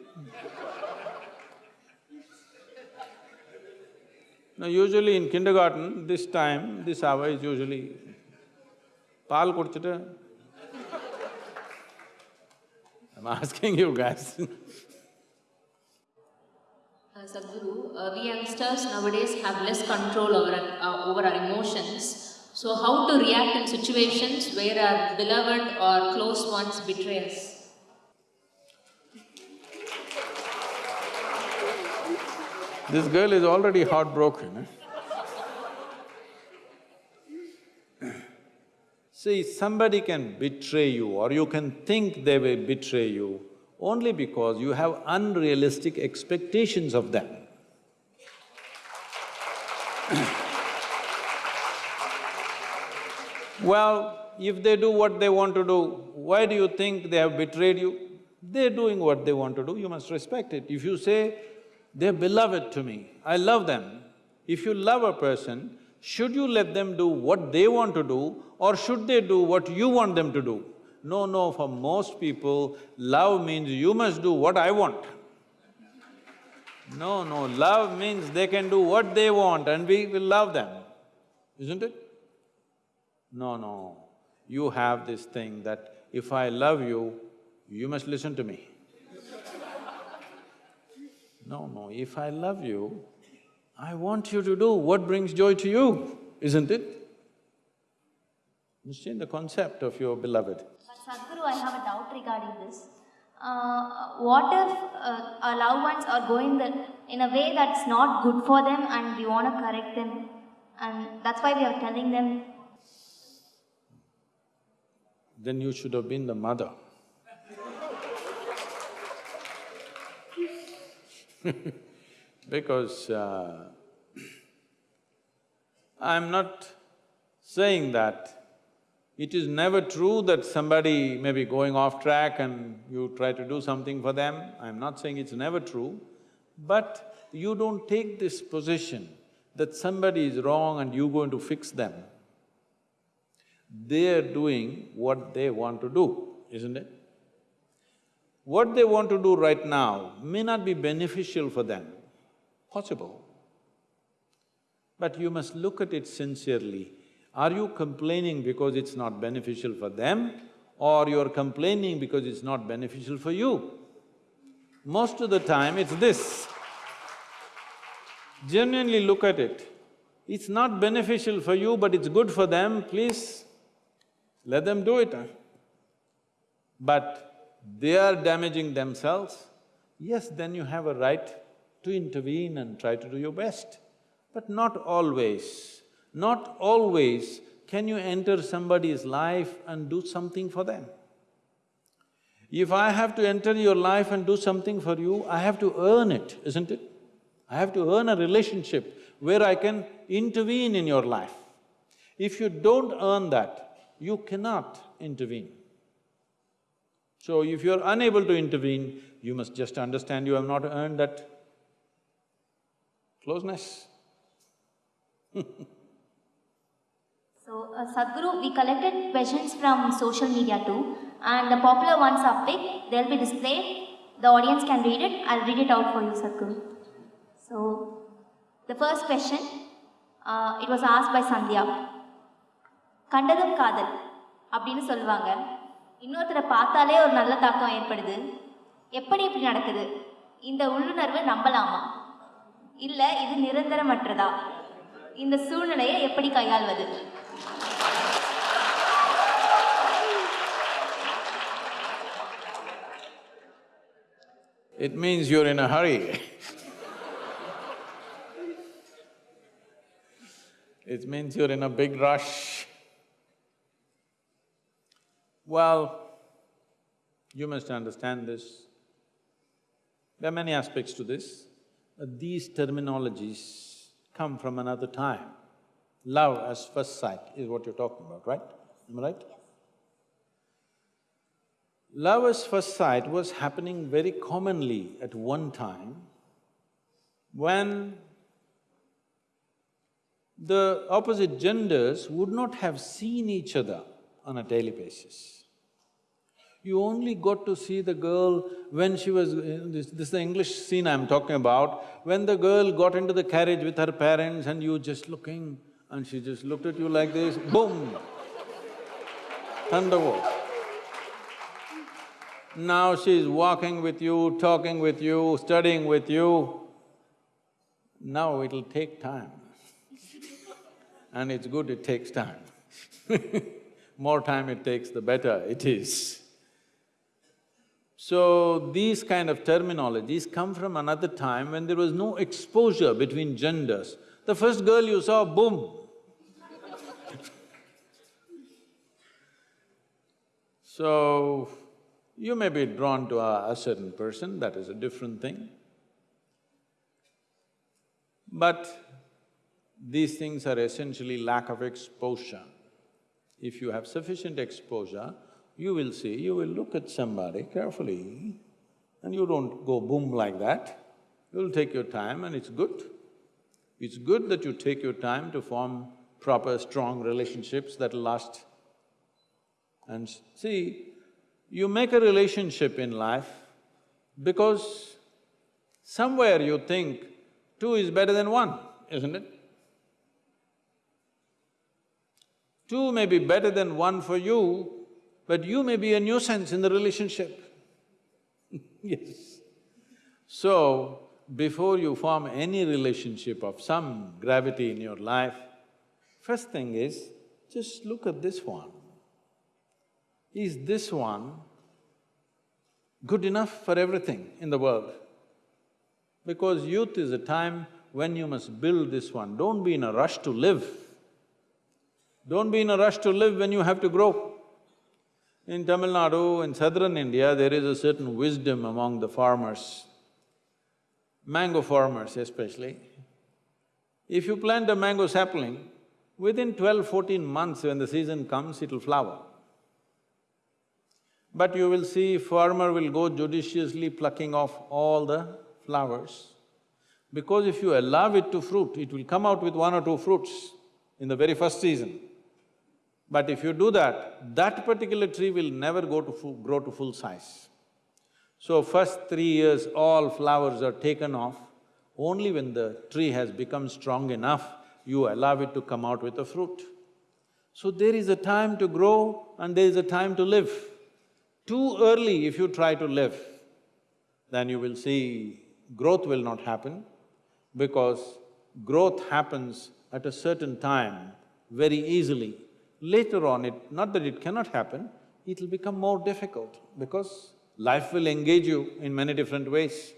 No, usually in kindergarten, this time, this hour is usually பால் குடிச்சிட்டு I'm asking you guys Uh, Sadhguru, uh, we youngsters nowadays have less control over our, uh, over our emotions. So, how to react in situations where our beloved or close ones betray us? This girl is already heartbroken. eh? See, somebody can betray you or you can think they will betray you only because you have unrealistic expectations of them. Well, if they do what they want to do, why do you think they have betrayed you? They're doing what they want to do, you must respect it. If you say, they're beloved to me, I love them, if you love a person, should you let them do what they want to do or should they do what you want them to do? No, no, for most people, love means you must do what I want. No, no, love means they can do what they want and we will love them, isn't it? No, no, you have this thing that if I love you, you must listen to me. No, no, if I love you, I want you to do what brings joy to you, isn't it? Understand the concept of your beloved. But Sadhguru, I have a doubt regarding this. Uh, what if uh, our loved ones are going the, in a way that's not good for them and we want to correct them and that's why we are telling them Then you should have been the mother. because uh, I'm not saying that it is never true that somebody may be going off track and you try to do something for them. I'm not saying it's never true, but you don't take this position that somebody is wrong and you're going to fix them. They're doing what they want to do, isn't it? What they want to do right now may not be beneficial for them, possible. But you must look at it sincerely. Are you complaining because it's not beneficial for them or you're complaining because it's not beneficial for you? Most of the time it's this. Genuinely look at it. It's not beneficial for you but it's good for them, please let them do it. huh? But they are damaging themselves, yes, then you have a right to intervene and try to do your best. But not always, not always can you enter somebody's life and do something for them. If I have to enter your life and do something for you, I have to earn it, isn't it? I have to earn a relationship where I can intervene in your life. If you don't earn that, you cannot intervene. So if you're unable to intervene, you must just understand you have not earned that closeness. So, uh, Sadhguru, we collected questions from social media too, and the popular ones are picked, they'll be displayed, the audience can read it, I'll read it out for you, Sadhguru. So, the first question, uh, it was asked by Sandhya. கண்டதும் காதல் அப்படின்னு சொல்லுவாங்க இன்னொருத்தரை பார்த்தாலே ஒரு நல்ல தாக்கம் ஏற்படுது எப்படி இப்படி நடக்குது இந்த உள்ளுணர்வு நம்பலாமா இல்லை இது நிரந்தரமற்றதா இந்த சூழ்நிலையை எப்படி கையாள்வது It means you're in a hurry It means you're in a big rush. Well, you must understand this. There are many aspects to this. but These terminologies come from another time. Love as first sight is what you're talking about, right? Am I right? Love as first sight was happening very commonly at one time when the opposite genders would not have seen each other on a daily basis. You only got to see the girl when she was… Uh, this, this is the English scene I'm talking about, when the girl got into the carriage with her parents and you just looking and she just looked at you like this, boom, thunderbolt. Now she's walking with you, talking with you, studying with you. Now it'll take time. and it's good it takes time. More time it takes, the better it is. So, these kind of terminologies come from another time when there was no exposure between genders. The first girl you saw, boom, So, you may be drawn to a, a certain person, that is a different thing. But these things are essentially lack of exposure. If you have sufficient exposure, you will see, you will look at somebody carefully and you don't go boom like that. You'll take your time and it's good. It's good that you take your time to form proper, strong relationships that'll last and see, you make a relationship in life because somewhere you think two is better than one, isn't it? Two may be better than one for you, but you may be a nuisance in the relationship. yes. So, before you form any relationship of some gravity in your life, first thing is, just look at this one is this one good enough for everything in the world? Because youth is a time when you must build this one, don't be in a rush to live. Don't be in a rush to live when you have to grow. In Tamil Nadu, in southern India, there is a certain wisdom among the farmers, mango farmers especially. If you plant a mango sapling, within twelve, fourteen months when the season comes, it'll flower. But you will see farmer will go judiciously plucking off all the flowers. Because if you allow it to fruit, it will come out with one or two fruits in the very first season. But if you do that, that particular tree will never go to grow to full size. So first three years, all flowers are taken off. Only when the tree has become strong enough, you allow it to come out with a fruit. So there is a time to grow and there is a time to live. Too early if you try to live, then you will see growth will not happen because growth happens at a certain time very easily. Later on, it… not that it cannot happen, it'll become more difficult because life will engage you in many different ways.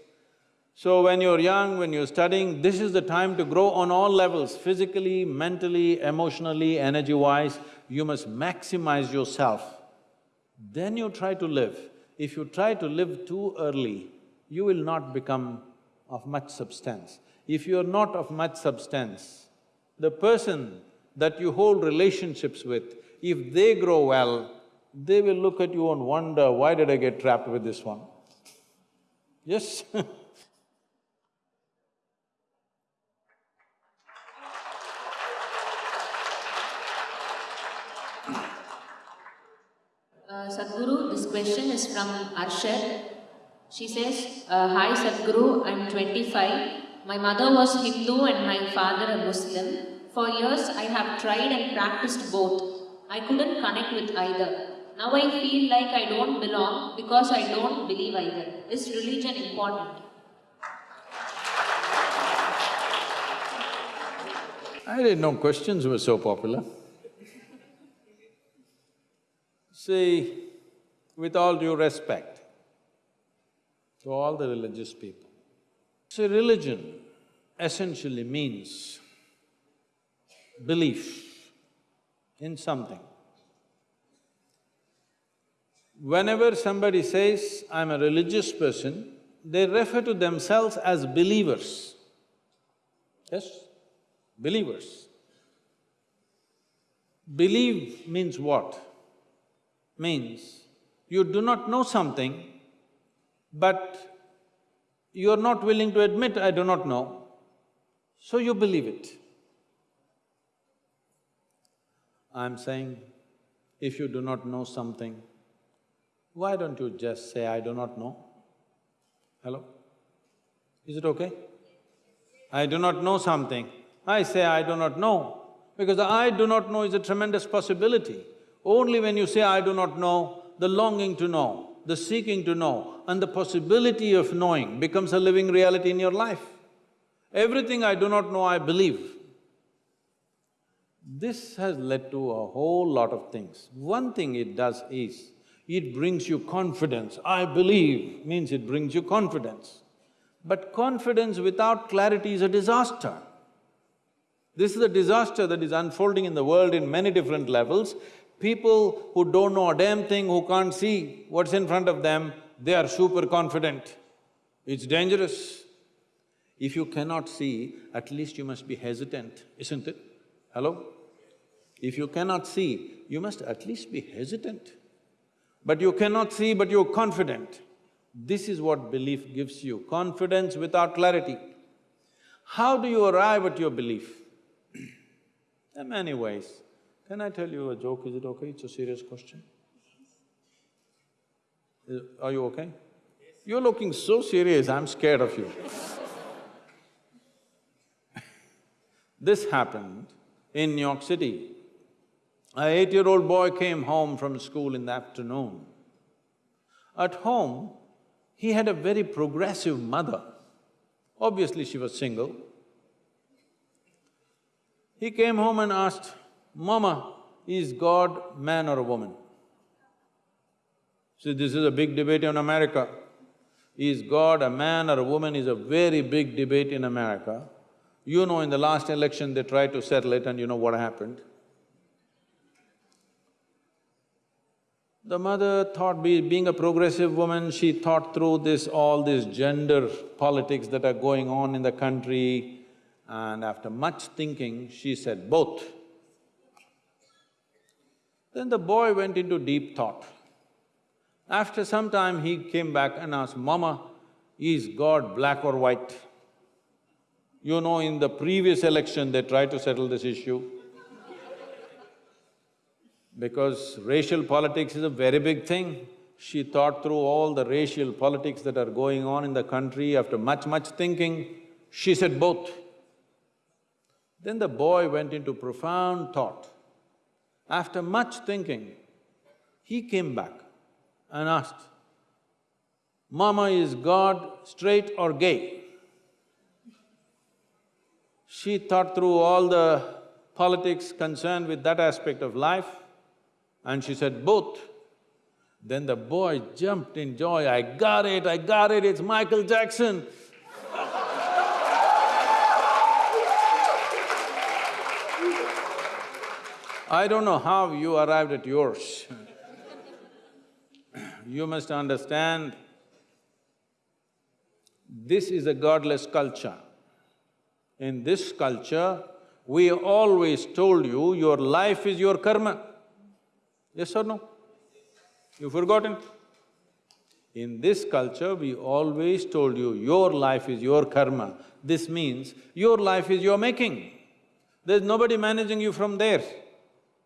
So when you're young, when you're studying, this is the time to grow on all levels, physically, mentally, emotionally, energy-wise, you must maximize yourself then you try to live. If you try to live too early, you will not become of much substance. If you are not of much substance, the person that you hold relationships with, if they grow well, they will look at you and wonder, why did I get trapped with this one? Yes Uh, Sadhguru, this question is from Arshad. She says, uh, Hi Sadhguru, I'm 25. My mother was Hindu and my father a Muslim. For years I have tried and practiced both. I couldn't connect with either. Now I feel like I don't belong because I don't believe either. Is religion important? I didn't know questions were so popular. See, with all due respect to all the religious people, see, religion essentially means belief in something. Whenever somebody says, I'm a religious person, they refer to themselves as believers. Yes? Believers. Believe means what? means You do not know something, but you're not willing to admit, I do not know, so you believe it. I'm saying, if you do not know something, why don't you just say, I do not know? Hello? Is it okay? I do not know something, I say I do not know, because I do not know is a tremendous possibility. Only when you say I do not know, the longing to know, the seeking to know, and the possibility of knowing becomes a living reality in your life. Everything I do not know, I believe. This has led to a whole lot of things. One thing it does is, it brings you confidence. I believe means it brings you confidence. But confidence without clarity is a disaster. This is a disaster that is unfolding in the world in many different levels. People who don't know a damn thing, who can't see what's in front of them, they are super confident. It's dangerous. If you cannot see, at least you must be hesitant, isn't it? Hello? If you cannot see, you must at least be hesitant. But you cannot see, but you're confident. This is what belief gives you, confidence without clarity. How do you arrive at your belief? There are many ways. Can I tell you a joke, is it okay? It's a serious question. Is- Are you okay? You're looking so serious, I'm scared of you. this happened in New York City. A eight-year-old boy came home from school in the afternoon. At home, he had a very progressive mother. Obviously, she was single. He came home and asked, Mama, is God man or a woman? See, this is a big debate in America. Is God a man or a woman is a very big debate in America. You know, in the last election, they tried to settle it and you know what happened. The mother thought, be, being a progressive woman, she thought through this, all this gender politics that are going on in the country, and after much thinking, she said both. Then the boy went into deep thought. After some time, he came back and asked, Mama, is God black or white? You know, in the previous election, they tried to settle this issue. Because racial politics is a very big thing. She thought through all the racial politics that are going on in the country. After much, much thinking, she said both. Then the boy went into profound thought. After much thinking, he came back and asked, Mama, is God straight or gay? She thought through all the politics concerned with that aspect of life and she said, both. Then the boy jumped in joy, I got it, I got it, it's Michael Jackson. I don't know how you arrived at yours. you must understand, this is a godless culture. In this culture, we always told you, your life is your karma. Yes or no? You've forgotten? In this culture, we always told you, your life is your karma. This means your life is your making. There's nobody managing you from there.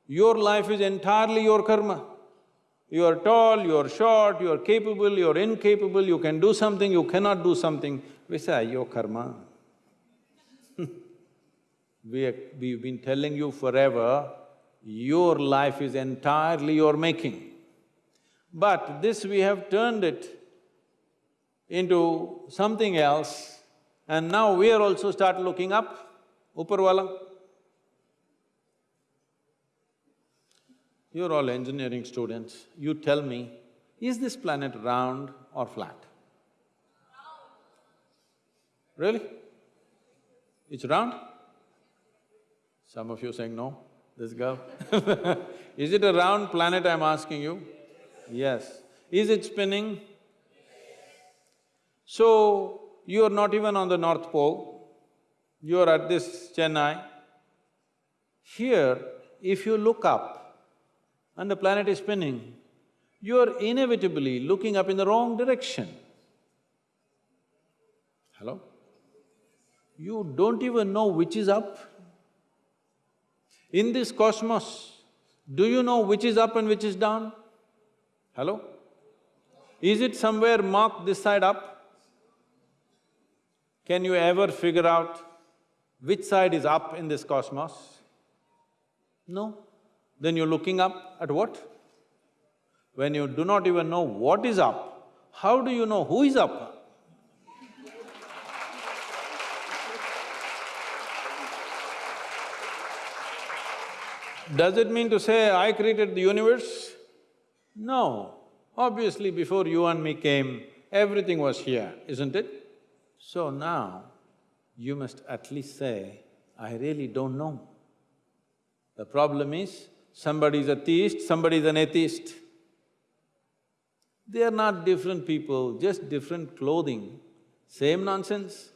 Your life is entirely your karma. You are tall, you are short, you are capable, you are incapable, you can do something, you cannot do something. We say, ah, your karma. we we've been telling you forever, your life is entirely your making. But this we have turned it into something else and now we are also start looking up, Uparwala. You're all engineering students, you tell me, is this planet round or flat? Really? It's round? Some of you saying no, this girl Is it a round planet I'm asking you? Yes. Is it spinning? So, you're not even on the North Pole, you're at this Chennai. Here, if you look up and the planet is spinning, you're inevitably looking up in the wrong direction. Hello? You don't even know which is up. In this cosmos, do you know which is up and which is down? Hello? Is it somewhere marked this side up? Can you ever figure out which side is up in this cosmos? No. Then you're looking up at what? When you do not even know what is up, how do you know who is up? Does it mean to say I created the universe? No. Obviously, before you and me came, everything was here, isn't it? So now, you must at least say, I really don't know. The problem is, somebody is a theist, somebody is an atheist. They are not different people, just different clothing, same nonsense.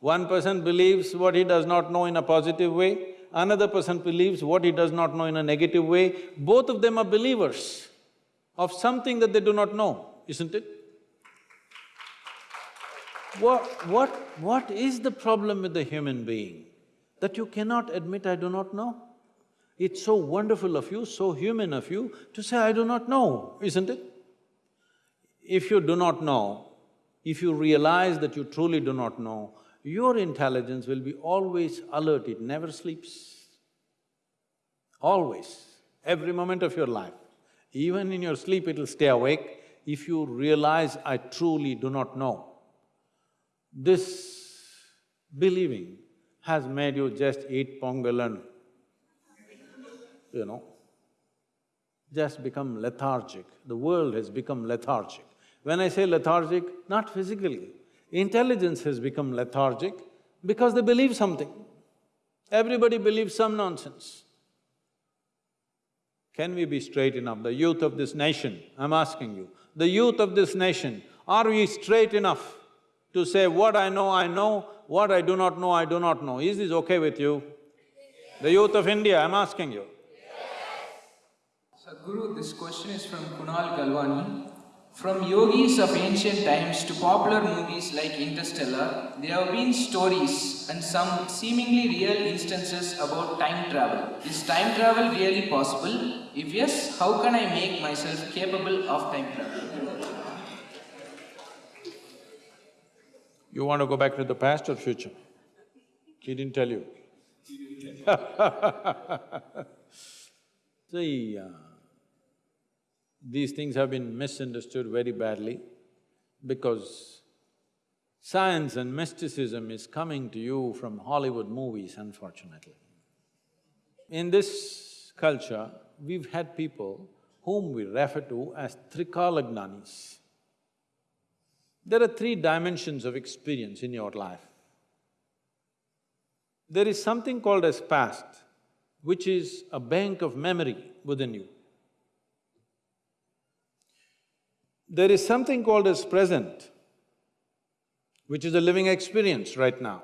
One person believes what he does not know in a positive way, another person believes what he does not know in a negative way. Both of them are believers of something that they do not know, isn't it? What, what, what is the problem with the human being? That you cannot admit, I do not know? It's so wonderful of you, so human of you to say, I do not know, isn't it? If you do not know, if you realize that you truly do not know, your intelligence will be always alert, it never sleeps. Always, every moment of your life. Even in your sleep, it'll stay awake if you realize, I truly do not know. This believing has made you just eat pongal and, you know, just become lethargic. The world has become lethargic. When I say lethargic, not physically, intelligence has become lethargic because they believe something. Everybody believes some nonsense. Can we be straight enough? The youth of this nation, I'm asking you, the youth of this nation, are we straight enough to say what I know, I know, what I do not know, I do not know. Is this okay with you? The youth of India, I'm asking you. Sadhguru, this question is from Kunal Galwani. From yogis of ancient times to popular movies like Interstellar, there have been stories and some seemingly real instances about time travel. Is time travel really possible? If yes, how can I make myself capable of time travel? You want to go back to the past or future? He didn't tell you. See, uh, these things have been misunderstood very badly because science and mysticism is coming to you from Hollywood movies, unfortunately. In this culture, we've had people whom we refer to as Trikalagnanis. There are three dimensions of experience in your life. There is something called as past, which is a bank of memory within you. There is something called as present, which is a living experience right now.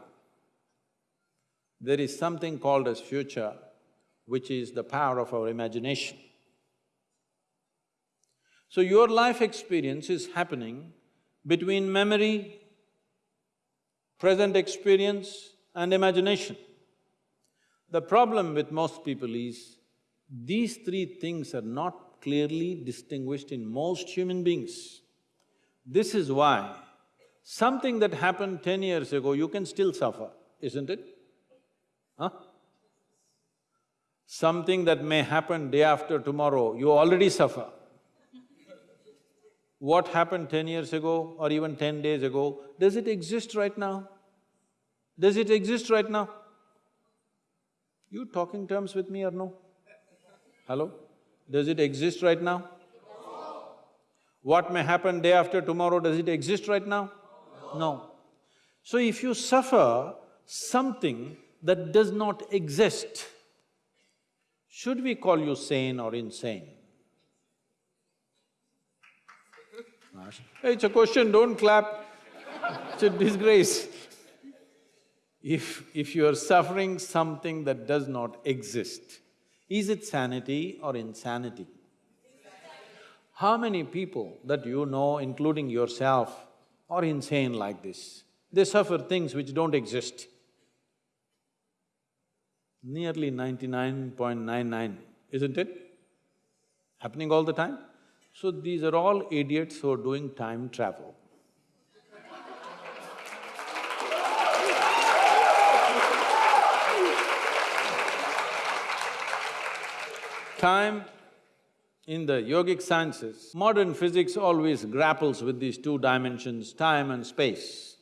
There is something called as future, which is the power of our imagination. So your life experience is happening between memory, present experience and imagination. The problem with most people is, these three things are not clearly distinguished in most human beings. This is why something that happened ten years ago, you can still suffer, isn't it? Huh? Something that may happen day after tomorrow, you already suffer what happened ten years ago or even ten days ago, does it exist right now? Does it exist right now? You talking terms with me or no? Hello? Does it exist right now? No. What may happen day after tomorrow, does it exist right now? No. So if you suffer something that does not exist, should we call you sane or insane? Hey, it's a question, don't clap. It's a disgrace. If… if you are suffering something that does not exist, is it sanity or insanity? How many people that you know, including yourself, are insane like this? They suffer things which don't exist. Nearly ninety-nine point nine nine, isn't it? Happening all the time? So these are all idiots who are doing time travel. Time in the yogic sciences, modern physics always grapples with these two dimensions, time and space,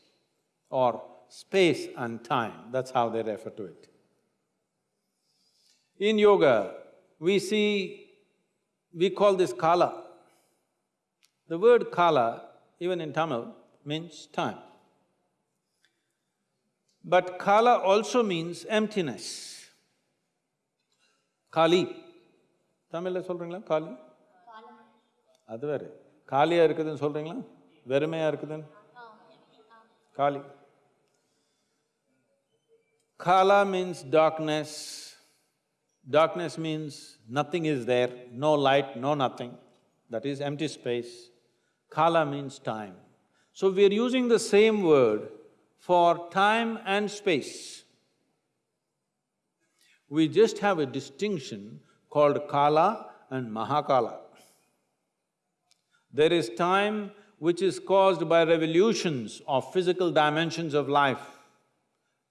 or space and time, that's how they refer to it. In yoga, we see, we call this kala. The word kala, even in Tamil, means time. But kala also means emptiness. Kali. தமிழ்ல சொல்றீங்களா காலி அது வேற காலியா இருக்குதுன்னு சொல்றீங்களா வெறுமையா இருக்குதுன்னு காலி Kala means darkness. Darkness means nothing is there, no light, no nothing. That is empty space. Kala means time. So we are using the same word for time and space. We just have a distinction called Kala and Mahakala. There is time which is caused by revolutions of physical dimensions of life.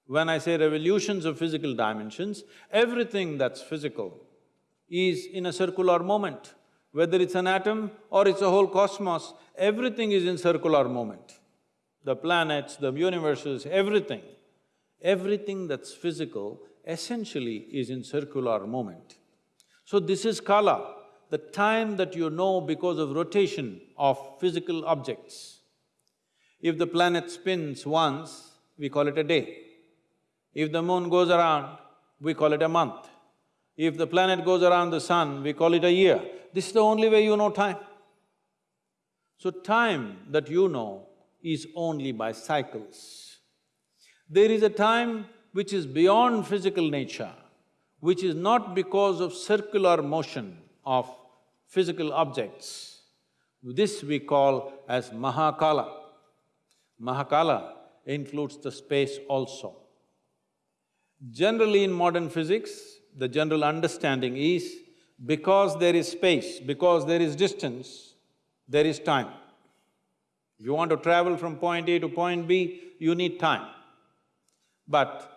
When I say revolutions of physical dimensions, everything that's physical is in a circular moment. Whether it's an atom or it's a whole cosmos, everything is in circular moment. The planets, the universes, everything. Everything that's physical essentially is in circular moment. So this is kala, the time that you know because of rotation of physical objects. If the planet spins once, we call it a day. If the moon goes around, we call it a month. If the planet goes around the sun, we call it a year. This is the only way you know time. So time that you know is only by cycles. There is a time which is beyond physical nature, which is not because of circular motion of physical objects. This we call as Mahakala. Mahakala includes the space also. Generally in modern physics, the general understanding is because there is space, because there is distance, there is time. If you want to travel from point A to point B, you need time. But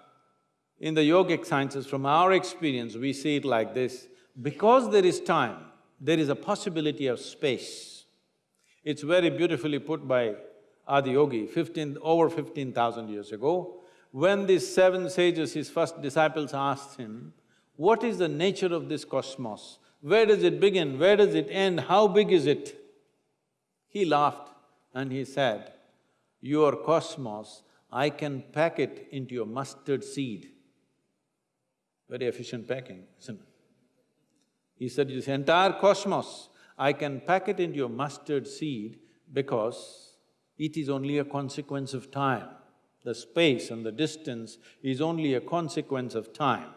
in the yogic sciences, from our experience, we see it like this, because there is time, there is a possibility of space. It's very beautifully put by Adiyogi, fifteen… over fifteen thousand years ago. When these seven sages, his first disciples asked him, what is the nature of this cosmos? Where does it begin? Where does it end? How big is it? He laughed and he said, your cosmos, I can pack it into a mustard seed. Very efficient packing, isn't it? He said, this entire cosmos, I can pack it into a mustard seed because it is only a consequence of time. The space and the distance is only a consequence of time.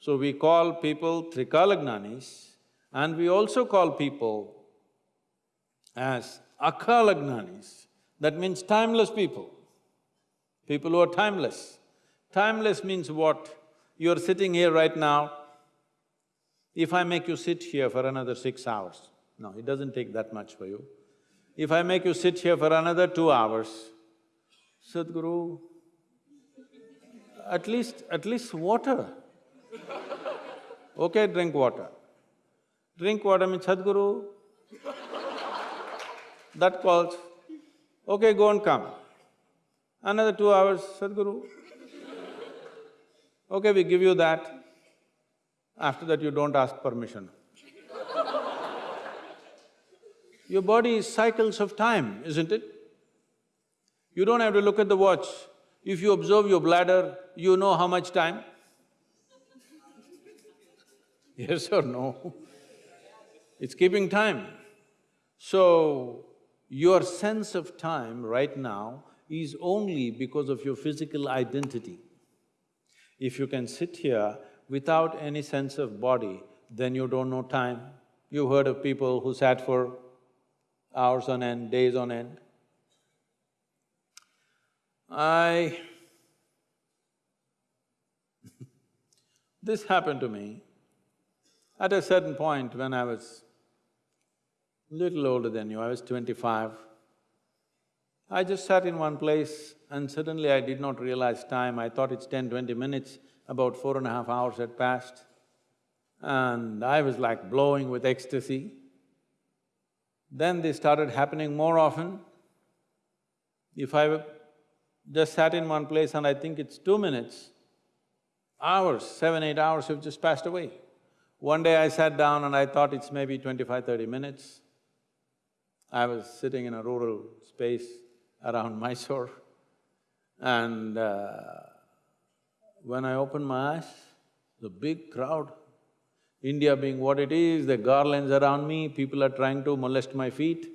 So we call people Trikalagnanis and we also call people as Akalagnanis, that means timeless people, people who are timeless. Timeless means what? You're sitting here right now, if I make you sit here for another six hours, no, it doesn't take that much for you. If I make you sit here for another two hours, Sadhguru, at least… at least water. Okay, drink water. Drink water means Sadhguru, that calls, okay, go and come. Another two hours, Sadhguru. Okay, we give you that. After that, you don't ask permission. Your body is cycles of time, isn't it? You don't have to look at the watch. If you observe your bladder, you know how much time? yes or no? It's keeping time. So, your sense of time right now is only because of your physical identity. If you can sit here without any sense of body, then you don't know time. You've heard of people who sat for hours on end, days on end. I this happened to me at a certain point when I was little older than you, I was twenty-five. I just sat in one place and suddenly I did not realize time, I thought it's 10, 20 minutes, about four and a half hours had passed. And I was like blowing with ecstasy. Then they started happening more often. If I just sat in one place and I think it's two minutes, hours, seven, eight hours have just passed away. One day I sat down and I thought it's maybe 25, 30 minutes. I was sitting in a rural space around Mysore and uh, when I opened my eyes, the big crowd, India being what it is, the garlands around me, people are trying to molest my feet.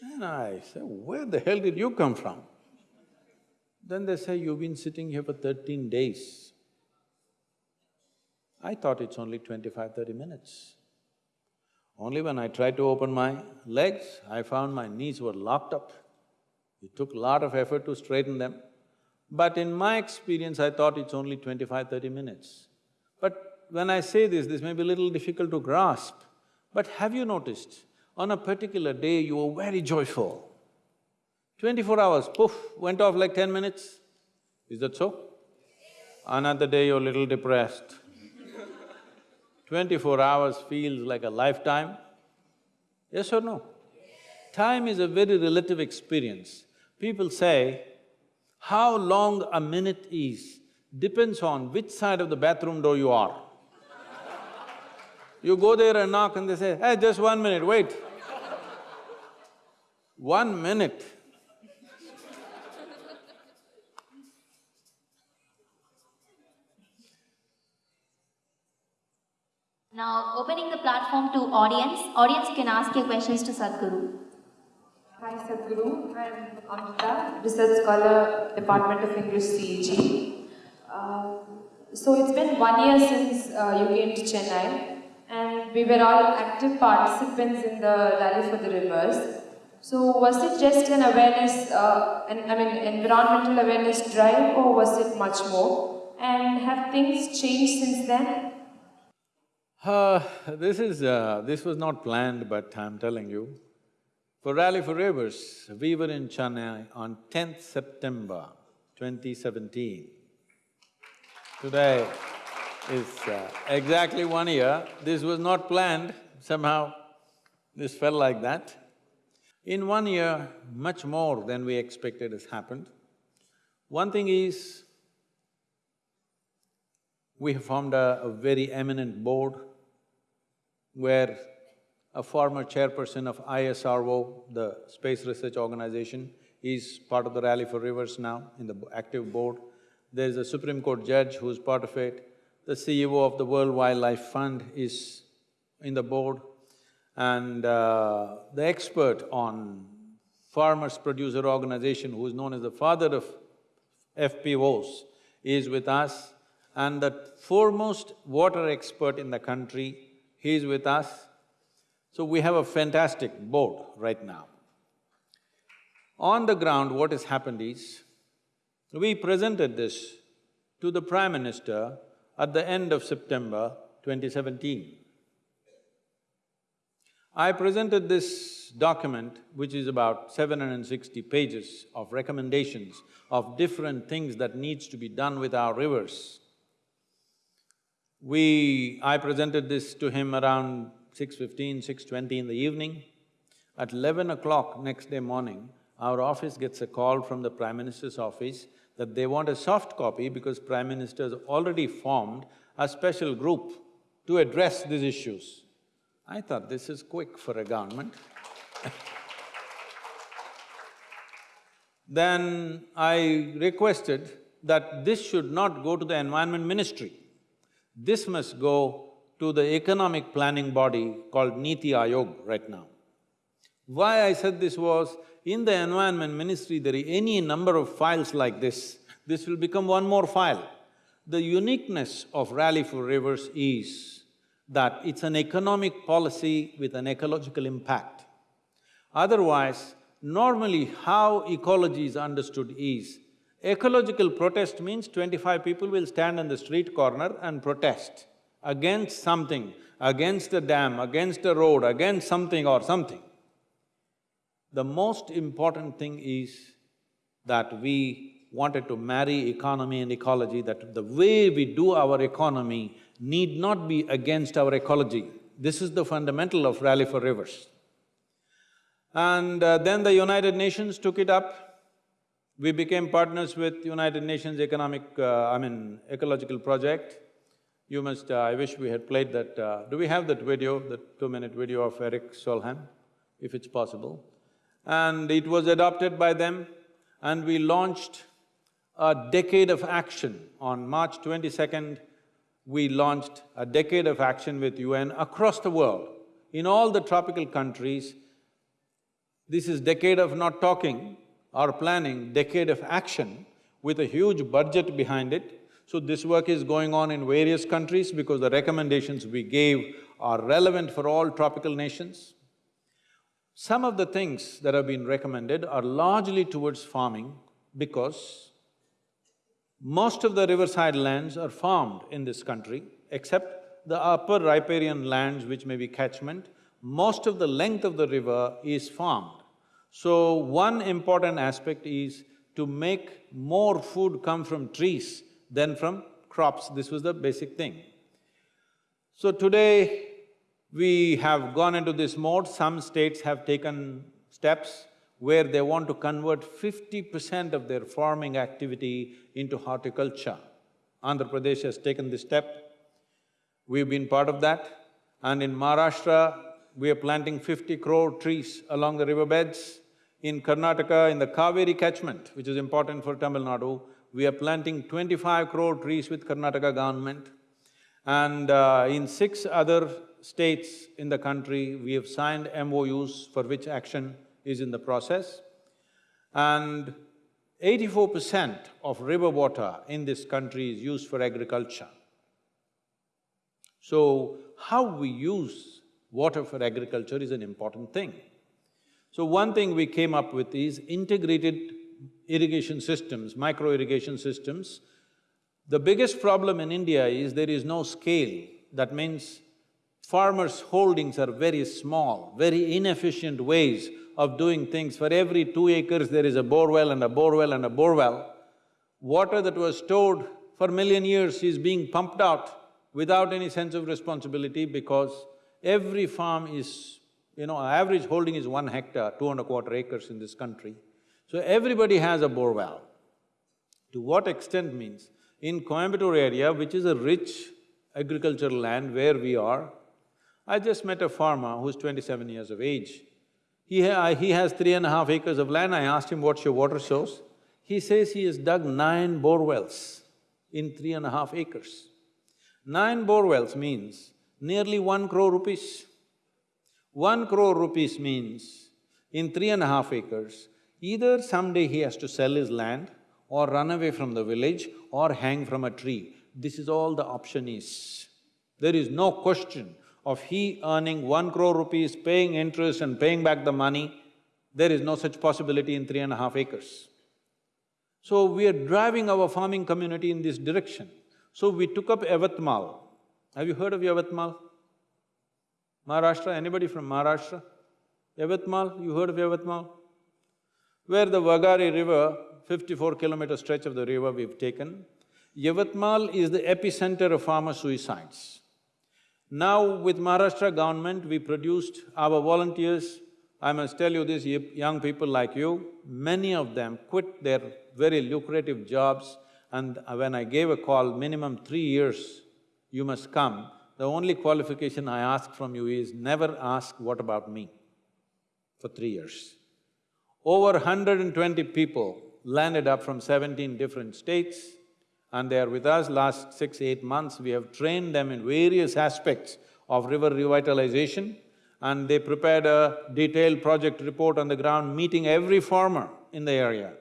And I say, where the hell did you come from? Then they say, you've been sitting here for thirteen days. I thought it's only 25, 30 minutes. Only when I tried to open my legs, I found my knees were locked up. It took a lot of effort to straighten them. But in my experience, I thought it's only 25, 30 minutes. But when I say this, this may be a little difficult to grasp, but have you noticed, on a particular day you were very joyful. Twenty-four hours, poof, went off like ten minutes. Is that so? Another day you're a little depressed. Twenty-four hours feels like a lifetime. Yes or no? Time is a very relative experience. People say, how long a minute is depends on which side of the bathroom door you are. You go there and knock and they say, hey, just one minute, wait. One minute. Now, opening the platform to audience, audience you can ask your questions to Sadhguru. Hi Sadhguru, I'm Amrita, Research Scholar, Department of English CEG. Um, so it's been one year since uh, you came to Chennai and we were all active participants in the Rally for the Rivers. So was it just an awareness, uh, an, I mean environmental awareness drive or was it much more? And have things changed since then? Uh, this is… Uh, this was not planned, but I'm telling you. For Rally for Rivers, we were in Chennai on tenth September 2017. Today is uh, exactly one year. This was not planned, somehow this felt like that. In one year, much more than we expected has happened. One thing is, we have formed a, a very eminent board where a former chairperson of ISRO, the Space Research Organization, is part of the Rally for Rivers now in the active board. There's a Supreme Court judge who's part of it. The CEO of the World Wildlife Fund is in the board. And uh, the expert on Farmers Producer Organization, who is known as the father of FPOs, is with us. And the foremost water expert in the country he is with us. So we have a fantastic board right now. On the ground, what has happened is, we presented this to the Prime Minister at the end of September 2017. I presented this document, which is about 760 pages of recommendations of different things that needs to be done with our rivers. We… I presented this to him around 6.15, 6.20 in the evening. At eleven o'clock next day morning, our office gets a call from the Prime Minister's office that they want a soft copy because Prime Minister has already formed a special group to address these issues. I thought this is quick for a government Then I requested that this should not go to the Environment Ministry. This must go to the economic planning body called Niti Aayog right now. Why I said this was, in the Environment Ministry, there are any number of files like this, this will become one more file. The uniqueness of Rally for Rivers is, that it's an economic policy with an ecological impact. Otherwise, normally how ecology is understood is, ecological protest means twenty-five people will stand on the street corner and protest against something, against a dam, against a road, against something or something. The most important thing is that we wanted to marry economy and ecology, that the way we do our economy need not be against our ecology. This is the fundamental of Rally for Rivers. And uh, then the United Nations took it up. We became partners with United Nations Economic… Uh, I mean, Ecological Project. You must… Uh, I wish we had played that… Uh, do we have that video, that two-minute video of Eric Solheim, if it's possible? And it was adopted by them and we launched a decade of action. On March twenty-second, we launched a decade of action with UN across the world. In all the tropical countries, this is decade of not talking or planning, decade of action with a huge budget behind it. So this work is going on in various countries because the recommendations we gave are relevant for all tropical nations. Some of the things that have been recommended are largely towards farming because most of the riverside lands are farmed in this country, except the upper riparian lands which may be catchment, most of the length of the river is farmed. So, one important aspect is to make more food come from trees than from crops, this was the basic thing. So today, we have gone into this mode, some states have taken steps where they want to convert fifty percent of their farming activity into horticulture. Andhra Pradesh has taken this step, we've been part of that. And in Maharashtra, we are planting fifty crore trees along the riverbeds. In Karnataka, in the Kaveri catchment, which is important for Tamil Nadu, we are planting twenty-five crore trees with Karnataka government. And uh, in six other states in the country, we have signed MOUs for which action is in the process. And eighty-four percent of river water in this country is used for agriculture. So, how we use water for agriculture is an important thing. So one thing we came up with is integrated irrigation systems, micro irrigation systems. The biggest problem in India is there is no scale. That means farmers' holdings are very small, very inefficient ways of doing things. For every two acres, there is a borewell and a borewell and a borewell. Water that was stored for million years is being pumped out without any sense of responsibility because every farm is, you know, average holding is one hectare, two and a quarter acres in this country. So everybody has a borewell. To what extent means, in Coimbatore area, which is a rich agricultural land where we are, I just met a farmer who's twenty-seven years of age. He, ha he has three and a half acres of land, I asked him, what's your water source? He says he has dug nine bore wells in three and a half acres. Nine bore wells means nearly one crore rupees. One crore rupees means in three and a half acres, either someday he has to sell his land or run away from the village or hang from a tree. This is all the option is. There is no question of he earning one crore rupees, paying interest and paying back the money, there is no such possibility in three and a half acres. So we are driving our farming community in this direction. So we took up Yavatmal. Have you heard of Yavatmal? Maharashtra, anybody from Maharashtra? Yavatmal, you heard of Yavatmal? Where the Waghari river, fifty-four kilometer stretch of the river we've taken, Yavatmal is the epicenter of farmer suicides. Now with Maharashtra government, we produced our volunteers, I must tell you this, young people like you, many of them quit their very lucrative jobs and when I gave a call, minimum three years you must come, the only qualification I ask from you is never ask, what about me? For three years. Over 120 people landed up from seventeen different states and they are with us last six, eight months. We have trained them in various aspects of river revitalization and they prepared a detailed project report on the ground, meeting every farmer in the area.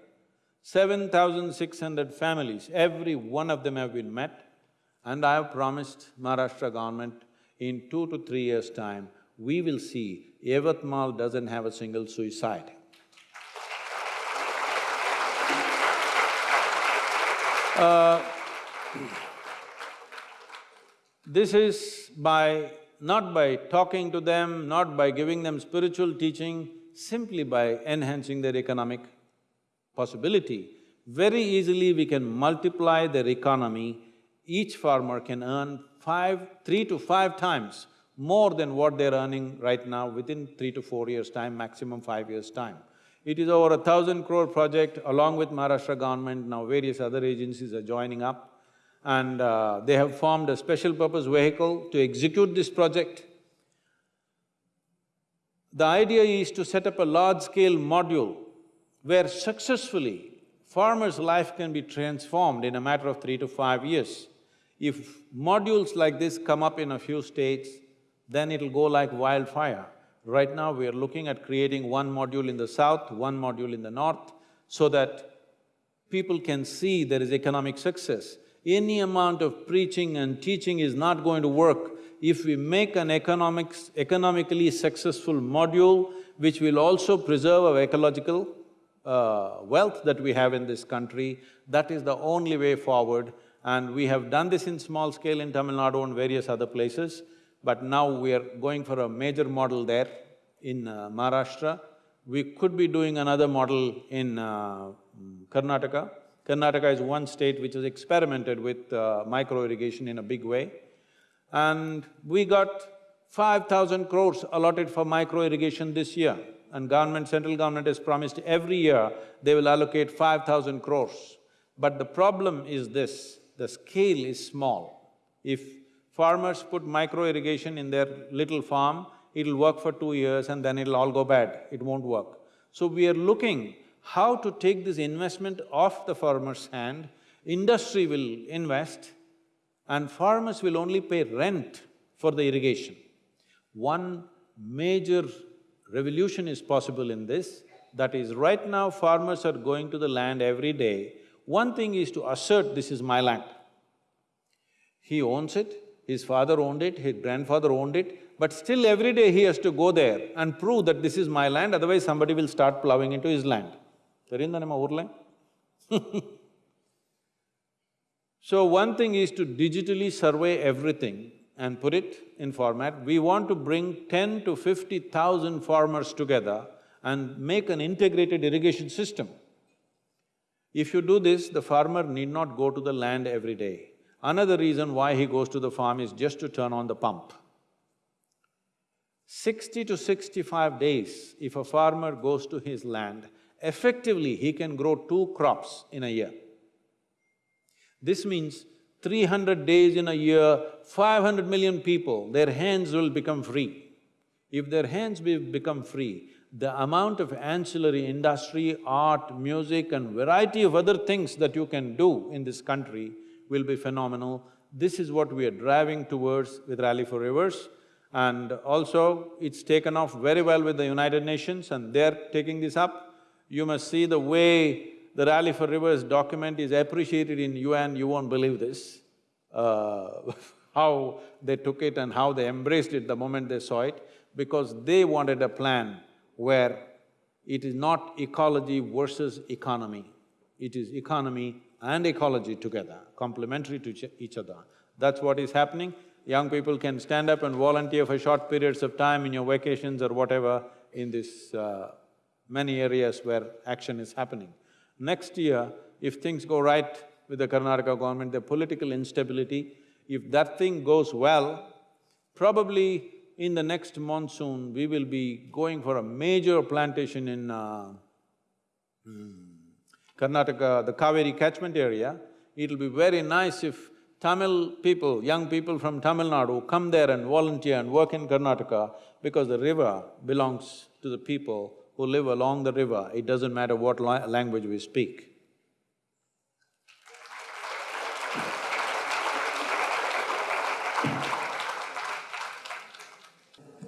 Seven thousand six hundred families, every one of them have been met and I have promised Maharashtra government, in two to three years' time, we will see Yavatmal doesn't have a single suicide. Uh, this is by… not by talking to them, not by giving them spiritual teaching, simply by enhancing their economic possibility. Very easily we can multiply their economy, each farmer can earn five… three to five times more than what they're earning right now within three to four years' time, maximum five years' time. It is over a thousand crore project along with Maharashtra government, now various other agencies are joining up and uh, they have formed a special purpose vehicle to execute this project. The idea is to set up a large-scale module where successfully farmer's life can be transformed in a matter of three to five years. If modules like this come up in a few states, then it'll go like wildfire. Right now, we are looking at creating one module in the south, one module in the north, so that people can see there is economic success. Any amount of preaching and teaching is not going to work if we make an economics… economically successful module which will also preserve our ecological uh, wealth that we have in this country, that is the only way forward. And we have done this in small scale in Tamil Nadu and various other places but now we are going for a major model there in uh, Maharashtra. We could be doing another model in uh, Karnataka. Karnataka is one state which has experimented with uh, micro-irrigation in a big way. And we got five thousand crores allotted for micro-irrigation this year. And government, central government has promised every year they will allocate five thousand crores. But the problem is this, the scale is small. If Farmers put micro-irrigation in their little farm, it'll work for two years and then it'll all go bad, it won't work. So we are looking how to take this investment off the farmer's hand, industry will invest and farmers will only pay rent for the irrigation. One major revolution is possible in this, that is right now farmers are going to the land every day. One thing is to assert, this is my land. He owns it, his father owned it, his grandfather owned it, but still every day he has to go there and prove that this is my land, otherwise somebody will start plowing into his land. So one thing is to digitally survey everything and put it in format. We want to bring ten to fifty thousand farmers together and make an integrated irrigation system. If you do this, the farmer need not go to the land every day. Another reason why he goes to the farm is just to turn on the pump. Sixty to sixty-five days, if a farmer goes to his land, effectively he can grow two crops in a year. This means three hundred days in a year, five hundred million people, their hands will become free. If their hands be become free, the amount of ancillary industry, art, music and variety of other things that you can do in this country will be phenomenal. This is what we are driving towards with Rally for Rivers. And also, it's taken off very well with the United Nations and they're taking this up. You must see the way the Rally for Rivers document is appreciated in UN, you won't believe this. Uh, how they took it and how they embraced it the moment they saw it, because they wanted a plan where it is not ecology versus economy, it is economy and ecology together, complementary to each other. That's what is happening. Young people can stand up and volunteer for short periods of time in your vacations or whatever in this uh, many areas where action is happening. Next year, if things go right with the Karnataka government, the political instability, if that thing goes well, probably in the next monsoon, we will be going for a major plantation in uh, hmm, Karnataka, the Kaveri catchment area, it'll be very nice if Tamil people, young people from Tamil Nadu come there and volunteer and work in Karnataka because the river belongs to the people who live along the river, it doesn't matter what la language we speak.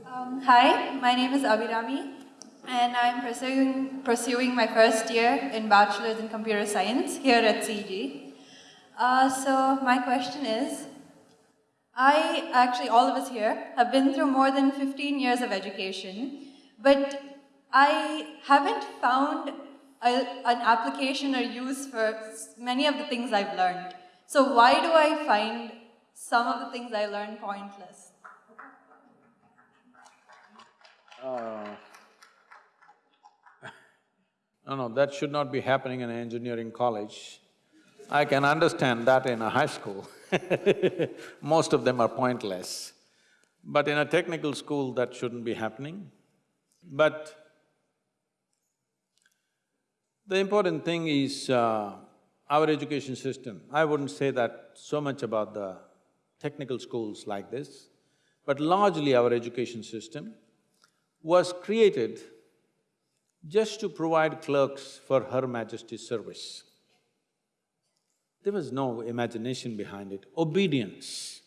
Um, hi, my name is Abhirami and I'm pursuing, pursuing my first year in Bachelor's in Computer Science here at CEG. Uh, so my question is, I, actually, all of us here, have been through more than 15 years of education, but I haven't found a, an application or use for many of the things I've learned. So, why do I find some of the things I learned pointless? No, no, that should not be happening in an engineering college. I can understand that in a high school. Most of them are pointless. But in a technical school, that shouldn't be happening. But the important thing is uh, our education system. I wouldn't say that so much about the technical schools like this, but largely our education system was created just to provide clerks for Her Majesty's service. There was no imagination behind it. Obedience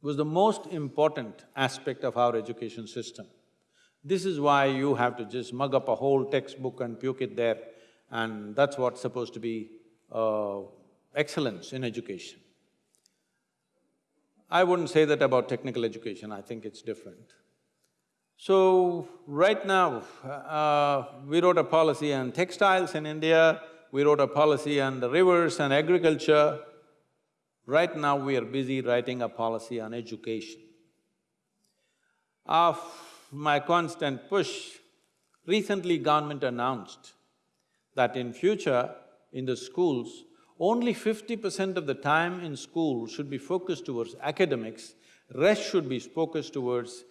was the most important aspect of our education system. This is why you have to just mug up a whole textbook and puke it there, and that's what's supposed to be uh, excellence in education. I wouldn't say that about technical education, I think it's different. So, right now, uh, we wrote a policy on textiles in India, we wrote a policy on the rivers and agriculture. Right now, we are busy writing a policy on education. Of my constant push, recently government announced that in future, in the schools, only fifty percent of the time in school should be focused towards academics, rest should be focused towards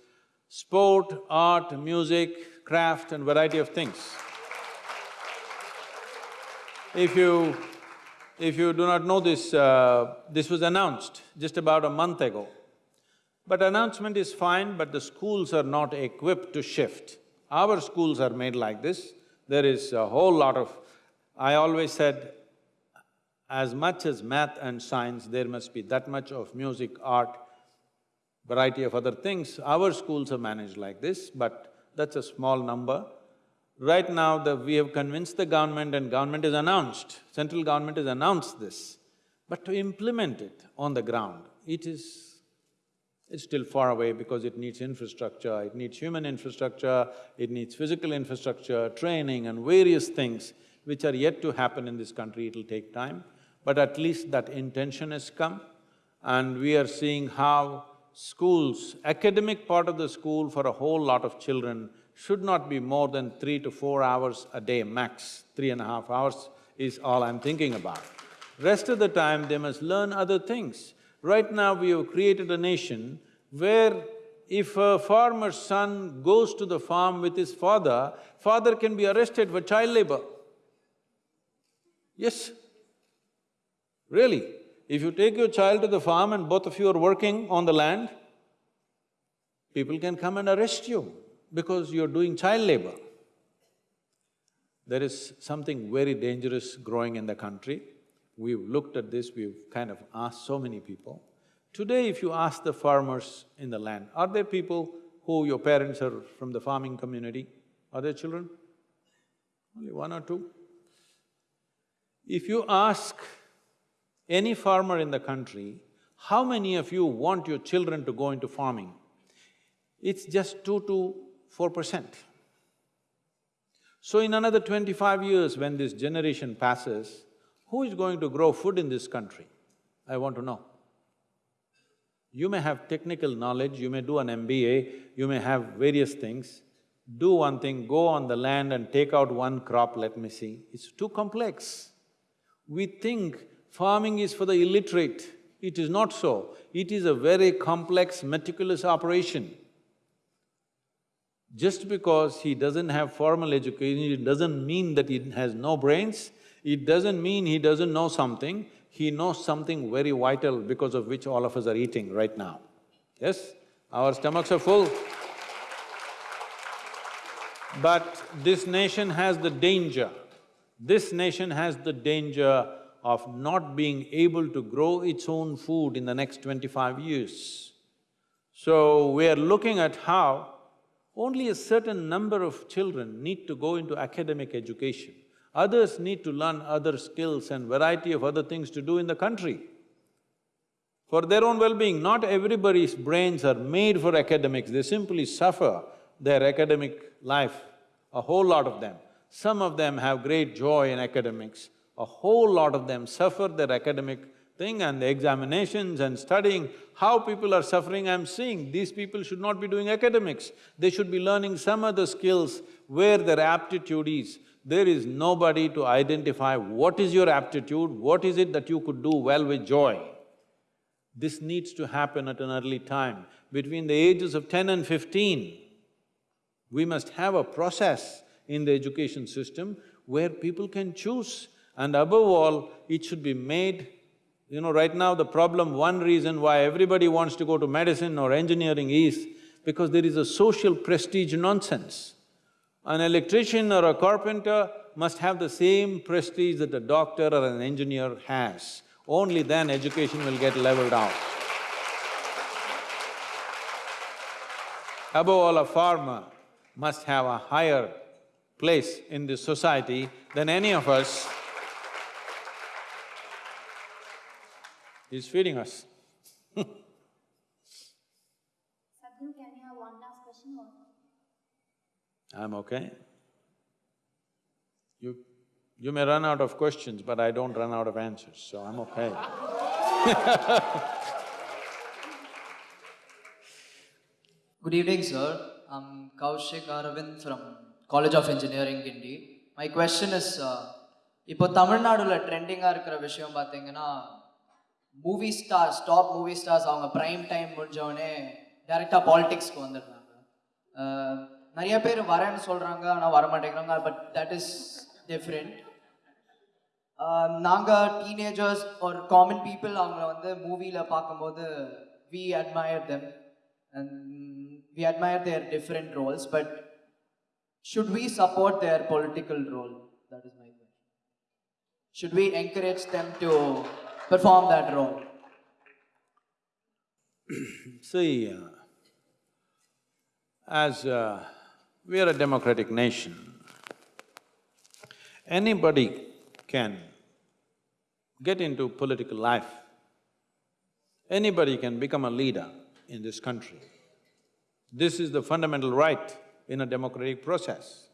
sport, art, music, craft and variety of things. If you… if you do not know this, uh, this was announced just about a month ago. But announcement is fine, but the schools are not equipped to shift. Our schools are made like this, there is a whole lot of… I always said, as much as math and science, there must be that much of music, art, variety of other things. Our schools are managed like this, but that's a small number. Right now, the… we have convinced the government and government has announced, central government has announced this, but to implement it on the ground, it is… it's still far away because it needs infrastructure, it needs human infrastructure, it needs physical infrastructure, training and various things which are yet to happen in this country, it'll take time. But at least that intention has come and we are seeing how schools, academic part of the school for a whole lot of children should not be more than three to four hours a day max, three and a half hours is all I'm thinking about. Rest of the time, they must learn other things. Right now, we have created a nation where if a farmer's son goes to the farm with his father, father can be arrested for child labor. Yes, really. If you take your child to the farm and both of you are working on the land, people can come and arrest you because you're doing child labor. There is something very dangerous growing in the country. We've looked at this, we've kind of asked so many people. Today, if you ask the farmers in the land, are there people who your parents are from the farming community? Are there children? Only one or two? If you ask any farmer in the country, how many of you want your children to go into farming? It's just two to four percent. So in another twenty-five years, when this generation passes, who is going to grow food in this country? I want to know. You may have technical knowledge, you may do an MBA, you may have various things. Do one thing, go on the land and take out one crop, let me see. It's too complex. We think farming is for the illiterate. It is not so. It is a very complex, meticulous operation. Just because he doesn't have formal education, it doesn't mean that he has no brains, it doesn't mean he doesn't know something, he knows something very vital because of which all of us are eating right now. Yes? Our stomachs are full. But this nation has the danger, this nation has the danger of not being able to grow its own food in the next twenty-five years. So, we are looking at how only a certain number of children need to go into academic education. Others need to learn other skills and variety of other things to do in the country. for their own well-being. Not everybody's brains are made for academics, they simply suffer their academic life, a whole lot of them. Some of them have great joy in academics, a whole lot of them suffer their academic thing and the examinations and studying. How people are suffering, I'm seeing, these people should not be doing academics. They should be learning some other skills where their aptitude is. There is nobody to identify what is your aptitude, what is it that you could do well with joy. This needs to happen at an early time. Between the ages of ten and fifteen, we must have a process in the education system where people can choose and above all, it should be made you know, right now the problem, one reason why everybody wants to go to medicine or engineering is because there is a social prestige nonsense. An electrician or a carpenter must have the same prestige that a doctor or an engineer has. Only then education will get leveled out. Above all, a farmer must have a higher place in this society than any of us He's feeding us Sadhguru, can you have one last question? I'm okay. You… you may run out of questions, but I don't run out of answers, so I'm okay Good evening, sir. I'm Kaushik Aravind from College of Engineering, Guindy. My question is, uh, இப்போ தமிழ்நாடுல ட்ரெண்டிங்காக இருக்கிற விஷயம் பார்த்தீங்கன்னா movie stars top movie stars அவங்க prime time முடிஞ்சவொடனே டேரெக்டாக பாலிடிக்ஸ்க்கு வந்துடுறாங்க. நிறைய பேர் வரேன்னு சொல்கிறாங்க ஆனால் வர மாட்டேங்கிறாங்க பட் தட் இஸ் டிஃப்ரெண்ட் நாங்கள் டீனேஜர்ஸ் ஒரு காமன் பீப்புள் அவங்கள வந்து மூவியில் பார்க்கும்போது we admire them and we admire their different roles but should we support their political role that is my question. Should we encourage them to perform that role See, uh, as uh, we are a democratic nation, anybody can get into political life. Anybody can become a leader in this country. This is the fundamental right in a democratic process.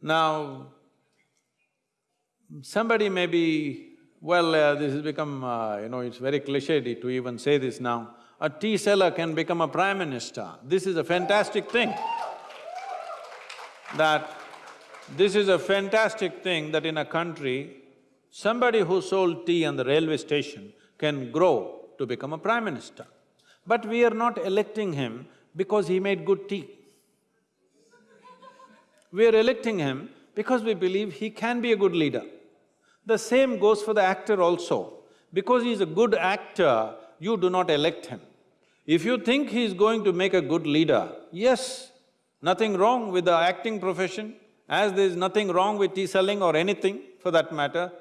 Now, somebody may be, well, uh, this has become, uh, you know, it's very cliched to even say this now, a tea seller can become a prime minister. This is a fantastic thing. That this is a fantastic thing that in a country, somebody who sold tea on the railway station can grow to become a prime minister. But we are not electing him because he made good tea. We are electing him because we believe he can be a good leader. The same goes for the actor also. Because he is a good actor, you do not elect him. If you think he is going to make a good leader, yes, nothing wrong with the acting profession, as there is nothing wrong with tea selling or anything for that matter.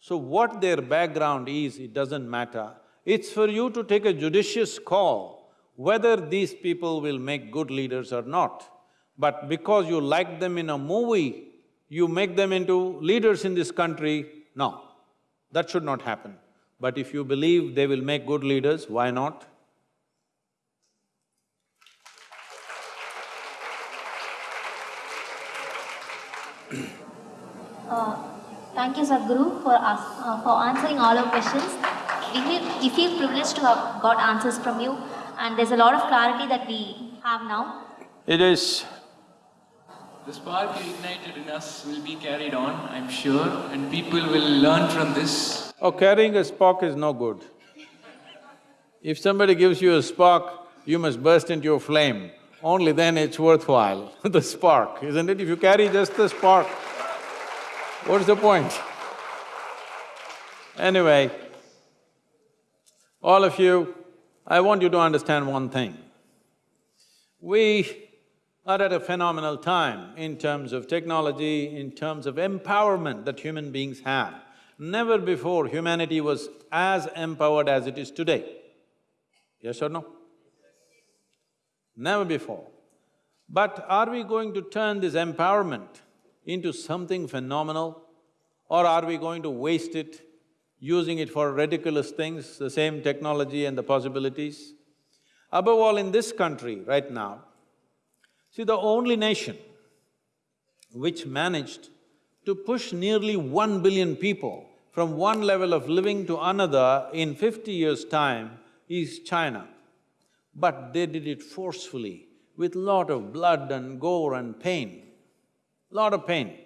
So what their background is, it doesn't matter. It's for you to take a judicious call whether these people will make good leaders or not. But because you like them in a movie, you make them into leaders in this country, no, that should not happen. But if you believe they will make good leaders, why not? Uh, thank you, Sadhguru, for us, uh, for answering all our questions. We feel, we feel privileged to have got answers from you, and there's a lot of clarity that we have now. It is… The spark you ignited in us will be carried on, I'm sure, and people will learn from this. Oh, carrying a spark is no good. If somebody gives you a spark, you must burst into a flame. Only then it's worthwhile, the spark, isn't it? If you carry just the spark, what's the point? Anyway, all of you, I want you to understand one thing. We are at a phenomenal time in terms of technology, in terms of empowerment that human beings have. Never before humanity was as empowered as it is today. Yes or no? Never before. But are we going to turn this empowerment into something phenomenal or are we going to waste it using it for ridiculous things, the same technology and the possibilities. Above all, in this country right now, see, the only nation which managed to push nearly one billion people from one level of living to another in fifty years' time is China. But they did it forcefully, with lot of blood and gore and pain, lot of pain.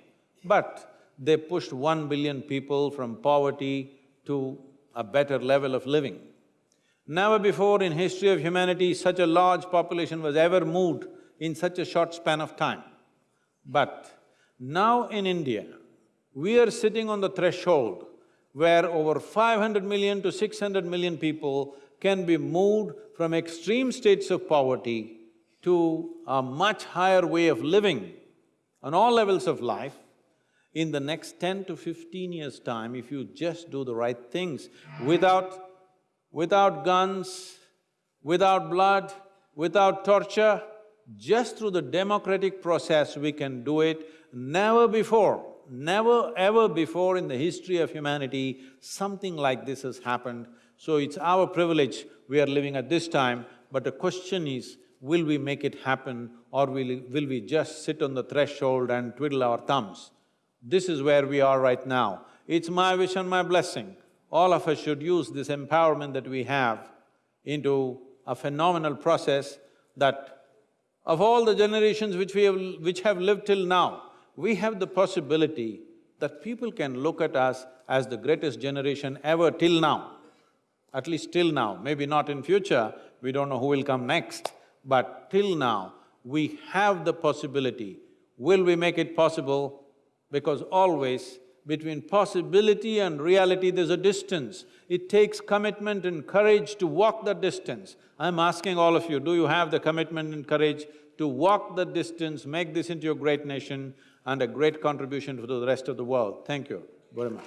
But they pushed one billion people from poverty to a better level of living. Never before in history of humanity such a large population was ever moved in such a short span of time. But now in India, we are sitting on the threshold where over 500 million to 600 million people can be moved from extreme states of poverty to a much higher way of living on all levels of life. In the next ten to fifteen years' time, if you just do the right things without… without guns, without blood, without torture, just through the democratic process we can do it. Never before, never ever before in the history of humanity, something like this has happened. So it's our privilege we are living at this time, but the question is, will we make it happen or will, will we just sit on the threshold and twiddle our thumbs? This is where we are right now. It's my wish and my blessing. All of us should use this empowerment that we have into a phenomenal process that of all the generations which we have… which have lived till now, we have the possibility that people can look at us as the greatest generation ever till now. At least till now, maybe not in future, we don't know who will come next, but till now, we have the possibility. Will we make it possible? Because always between possibility and reality there's a distance. It takes commitment and courage to walk that distance. I'm asking all of you, do you have the commitment and courage to walk that distance, make this into a great nation and a great contribution to the rest of the world? Thank you very much.